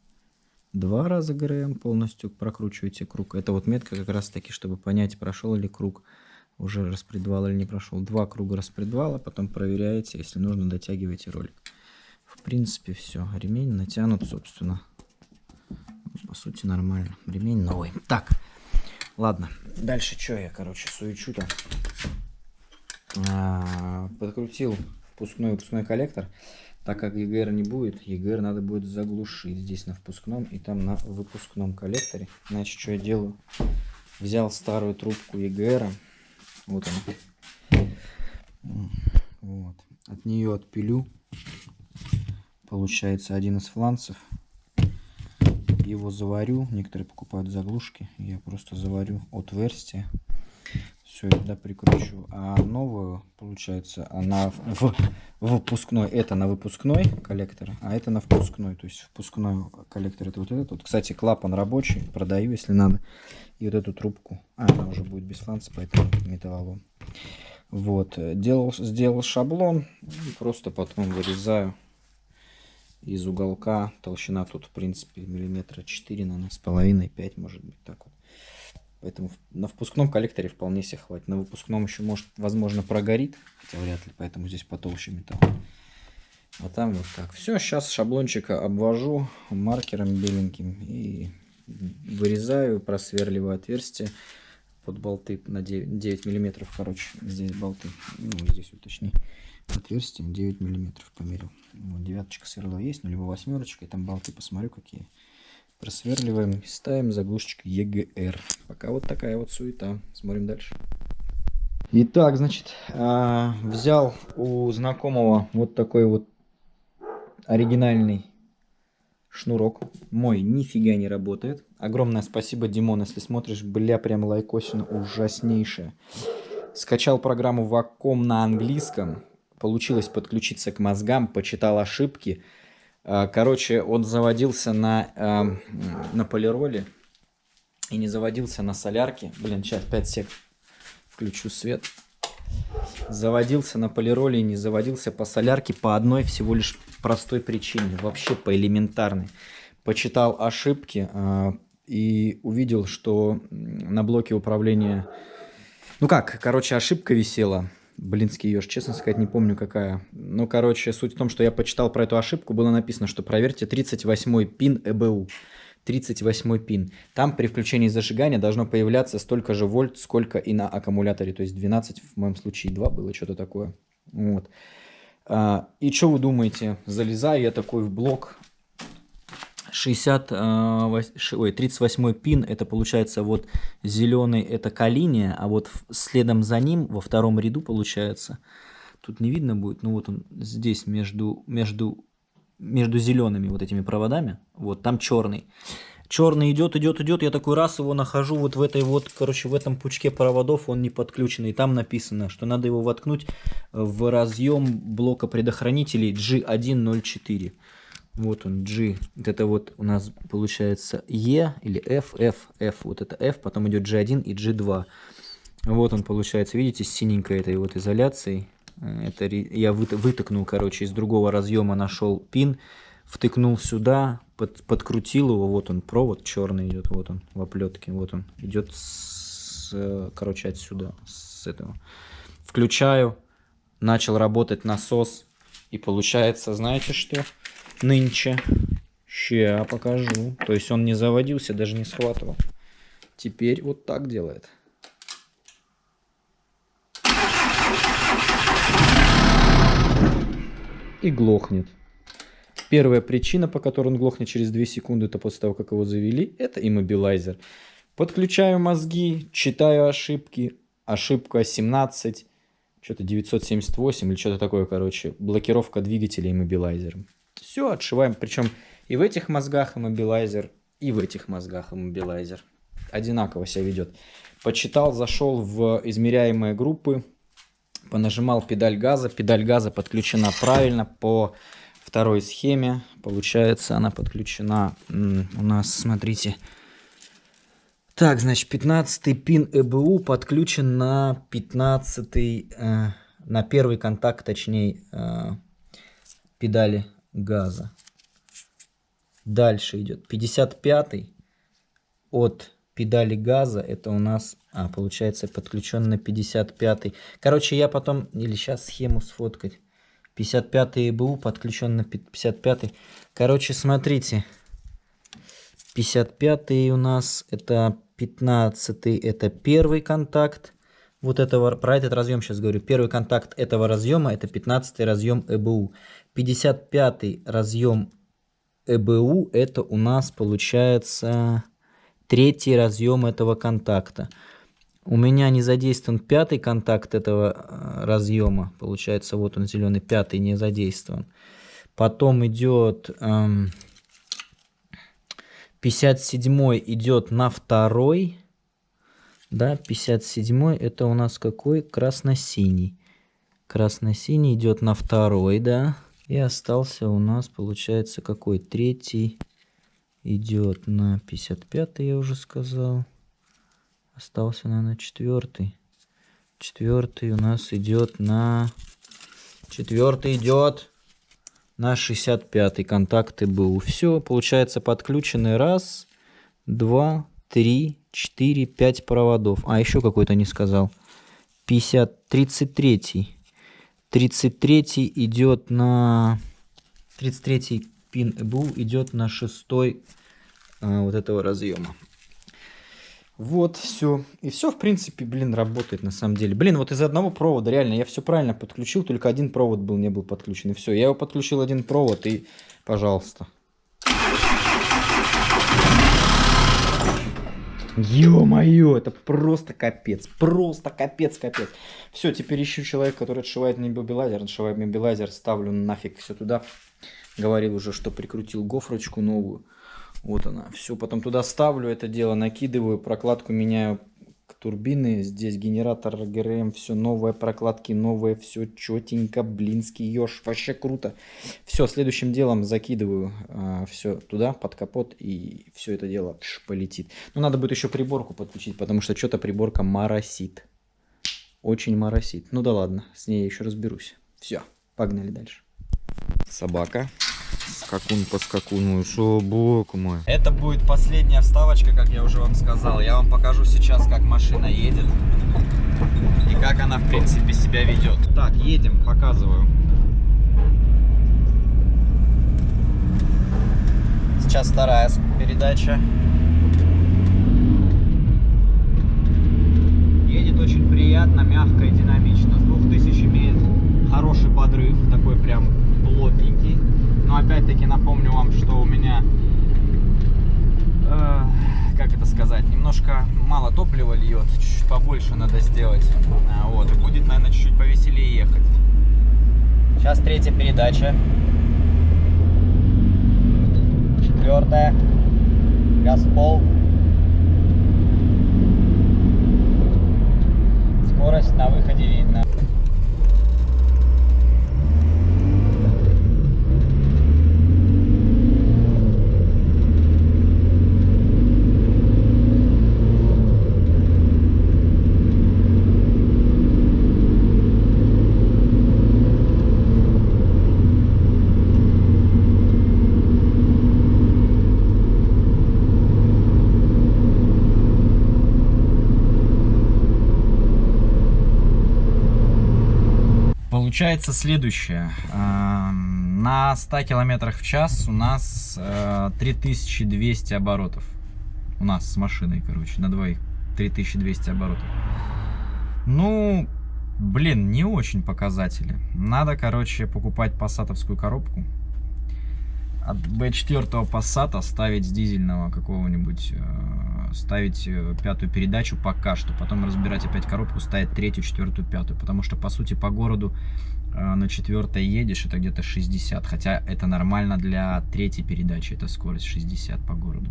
два раза ГРМ полностью прокручиваете круг. Это вот метка как раз таки, чтобы понять, прошел ли круг уже распредвал или не прошел. Два круга распредвала, потом проверяете, если нужно, дотягиваете ролик. В принципе, все. Ремень натянут, собственно. По сути, нормально. Ремень новый. Так, ладно. Дальше что я, короче, суечу-то? А, подкрутил впускной выпускной коллектор. Так как EGR не будет, EGR надо будет заглушить здесь на впускном и там на выпускном коллекторе. Значит, что я делаю? Взял старую трубку EGR. Вот она. Вот. От нее отпилю. Получается один из фланцев. Его заварю. Некоторые покупают заглушки. Я просто заварю отверстие все это прикручу. А новую, получается, она в, в выпускной, это на выпускной коллектор, а это на впускной. То есть впускной коллектор это вот этот. Вот, кстати, клапан рабочий, продаю, если надо. И вот эту трубку. А, она уже будет без фланца, поэтому металлолом. Вот, делал, сделал шаблон, просто потом вырезаю из уголка. Толщина тут, в принципе, миллиметра 4, наверное, с половиной, 5, может быть, так вот. Поэтому на впускном коллекторе вполне себе хватит. На выпускном еще, может, возможно, прогорит. Хотя вряд ли, поэтому здесь потолще металл. А там вот так. Все, сейчас шаблончика обвожу маркером беленьким и вырезаю, просверливаю отверстие под болты на 9, 9 миллиметров, короче, здесь болты, ну, здесь уточни, отверстие 9 миллиметров померил. Вот, девяточка сверло есть, ну, либо восьмерочка, и там болты посмотрю, какие. Просверливаем и ставим заглушечку EGR. Пока вот такая вот суета. Смотрим дальше. Итак, значит, а, взял у знакомого вот такой вот оригинальный шнурок. Мой нифига не работает. Огромное спасибо, Димон, если смотришь, бля, прям лайкосина ужаснейшая. Скачал программу Wacom на английском. Получилось подключиться к мозгам, почитал ошибки. А, короче, он заводился на, э, на полироле и не заводился на солярке. Блин, сейчас 5 сек. Включу свет. Заводился на полироле и не заводился по солярке по одной всего лишь простой причине. Вообще по элементарной. Почитал ошибки э, и увидел, что на блоке управления... Ну как, короче, ошибка висела Блинский еж, честно сказать, не помню какая. Но, короче, суть в том, что я почитал про эту ошибку, было написано, что проверьте 38 пин ЭБУ. 38 пин. Там при включении зажигания должно появляться столько же вольт, сколько и на аккумуляторе. То есть 12, в моем случае 2 было, что-то такое. Вот. А, и что вы думаете? Залезаю я такой в блок, 60, э, ой, 38 пин, это получается вот зеленый, это калиния, а вот следом за ним, во втором ряду получается, тут не видно будет, ну вот он здесь между, между, между зелеными вот этими проводами, вот там черный. Черный идет, идет, идет, я такой раз его нахожу вот в этой вот, короче, в этом пучке проводов, он не подключенный, там написано, что надо его воткнуть в разъем блока предохранителей G104. Вот он, G. Вот это вот у нас получается E или F, F, F. Вот это F, потом идет G1 и G2. Вот он получается, видите, с синенькой этой вот изоляцией. Э, это я вытыкнул, короче, из другого разъема нашел пин, втыкнул сюда, под, подкрутил его. Вот он, провод черный идет, вот он в оплетке. Вот он идет, с, короче, отсюда, с этого. Включаю, начал работать насос. И получается, знаете что? Нынче. Ща покажу. То есть он не заводился, даже не схватывал. Теперь вот так делает. и глохнет. Первая причина, по которой он глохнет через 2 секунды, это после того, как его завели, это иммобилайзер. Подключаю мозги, читаю ошибки. Ошибка 17, что-то 978 или что-то такое, короче. Блокировка двигателя иммобилайзером. Все, отшиваем. Причем и в этих мозгах иммобилайзер, и в этих мозгах иммобилайзер. Одинаково себя ведет. Почитал, зашел в измеряемые группы, понажимал педаль газа. Педаль газа подключена правильно по второй схеме. Получается, она подключена у нас, смотрите. Так, значит, 15 пин ЭБУ подключен на 15 э, на первый контакт, точнее, э, педали газа. Дальше идет 55 от педали газа. Это у нас, а, получается, подключен на 55. Короче, я потом, или сейчас схему сфоткать. 55 ИБУ подключен на 55. Короче, смотрите. 55 у нас это 15 это первый контакт. Вот этого, про этот разъем сейчас говорю. Первый контакт этого разъема это 15 разъем ЭБУ. 55 разъем ЭБУ это у нас получается третий разъем этого контакта. У меня не задействован пятый контакт этого э, разъема. Получается, вот он зеленый, пятый не задействован. Потом идет эм, 57 идет на второй. Да, 57 это у нас какой? Красно-синий. Красно-синий идет на второй, да. И остался у нас, получается, какой? Третий идет на 55, я уже сказал. Остался, наверное, четвертый. Четвертый у нас идет на... Четвертый идет на 65 контакты был. Все, получается, подключены раз, два, три, четыре, пять проводов. А, еще какой-то не сказал. 50, 33. 33 идет на... 33 пин ЭБУ идет на шестой а, вот этого разъема. Вот, все. И все, в принципе, блин, работает на самом деле. Блин, вот из одного провода, реально, я все правильно подключил, только один провод был, не был подключен. И все, я его подключил один провод, и, пожалуйста. Ё-моё, это просто капец, просто капец, капец. Все, теперь ищу человека, который отшивает мне мобилайзер, отшивает мобилайзер, ставлю нафиг все туда. Говорил уже, что прикрутил гофрочку новую. Вот она. Все, потом туда ставлю это дело, накидываю, прокладку меняю турбины. Здесь генератор ГРМ, все новое, прокладки новые, все четенько, блинский еж, вообще круто. Все, следующим делом закидываю а, все туда, под капот, и все это дело пш, полетит. Ну, надо будет еще приборку подключить, потому что что-то приборка моросит. Очень моросит. Ну да ладно, с ней еще разберусь. Все, погнали дальше. Собака скакун по скакуну. Шо, бог мой. Это будет последняя вставочка, как я уже вам сказал. Я вам покажу сейчас, как машина едет. И как она, в принципе, себя ведет. Так, едем, показываю. Сейчас вторая передача. Едет очень приятно, мягко и динамично. С 2000 имеет хороший подрыв, такой прям плотненький. Но опять-таки напомню вам, что у меня, э, как это сказать, немножко мало топлива льет, чуть-чуть побольше надо сделать. А, вот, и будет, наверное, чуть-чуть повеселее ехать. Сейчас третья передача. Четвертая. Газ пол. Скорость на выходе видно. Получается следующее. Эм, на 100 километрах в час у нас 3200 э, оборотов. У нас с машиной, короче, на двоих 3200 оборотов. Ну, Блин, не очень показатели. Надо, короче, покупать пассатовскую коробку. От B4 пассата ставить с дизельного какого-нибудь, э, ставить э, пятую передачу пока что. Потом разбирать опять коробку, ставить третью, четвертую, пятую. Потому что, по сути, по городу э, на четвертой едешь, это где-то 60. Хотя это нормально для третьей передачи, это скорость 60 по городу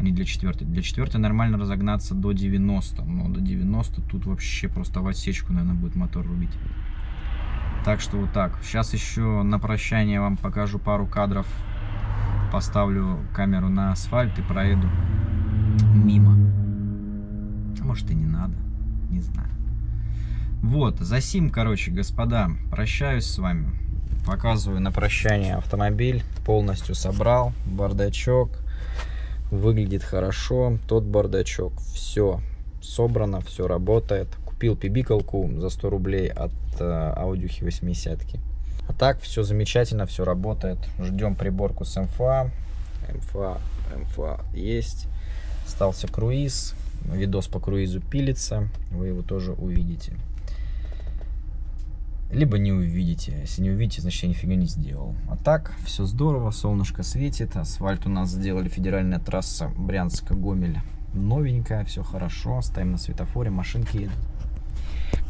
а не для четвертой. Для четвертой нормально разогнаться до 90, но до 90 тут вообще просто в отсечку, наверное, будет мотор рубить. Так что вот так. Сейчас еще на прощание вам покажу пару кадров. Поставлю камеру на асфальт и проеду мимо. А может и не надо, не знаю. Вот, за сим, короче, господа, прощаюсь с вами. Показываю на прощание автомобиль. Полностью собрал, бардачок выглядит хорошо, тот бардачок, все собрано, все работает. Купил пибикалку за 100 рублей от э, аудиухи 80 -ки. А так все замечательно, все работает. Ждем приборку с МФА. МФА, МФА есть. Остался круиз. Видос по круизу пилится. Вы его тоже увидите либо не увидите. Если не увидите, значит я нифига не сделал. А так, все здорово, солнышко светит, асфальт у нас сделали, федеральная трасса Брянска-Гомель новенькая, все хорошо, ставим на светофоре, машинки едут.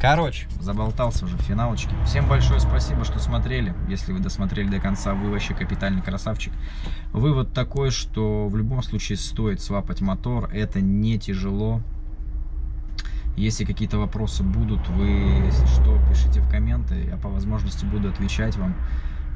Короче, заболтался уже в финалочке. Всем большое спасибо, что смотрели. Если вы досмотрели до конца, вы вообще капитальный красавчик. Вывод такой, что в любом случае стоит свапать мотор. Это не тяжело. Если какие-то вопросы будут, вы, если что, пишите в комменты, я по возможности буду отвечать вам.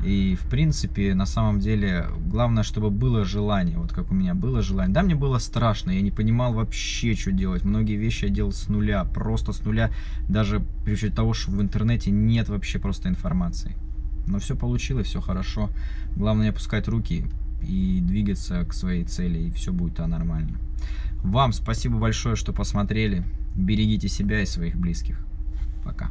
И, в принципе, на самом деле, главное, чтобы было желание, вот как у меня было желание. Да, мне было страшно, я не понимал вообще, что делать. Многие вещи я делал с нуля, просто с нуля, даже при учете того, что в интернете нет вообще просто информации. Но все получилось, все хорошо. Главное не опускать руки и двигаться к своей цели, и все будет а, нормально. Вам спасибо большое, что посмотрели. Берегите себя и своих близких. Пока.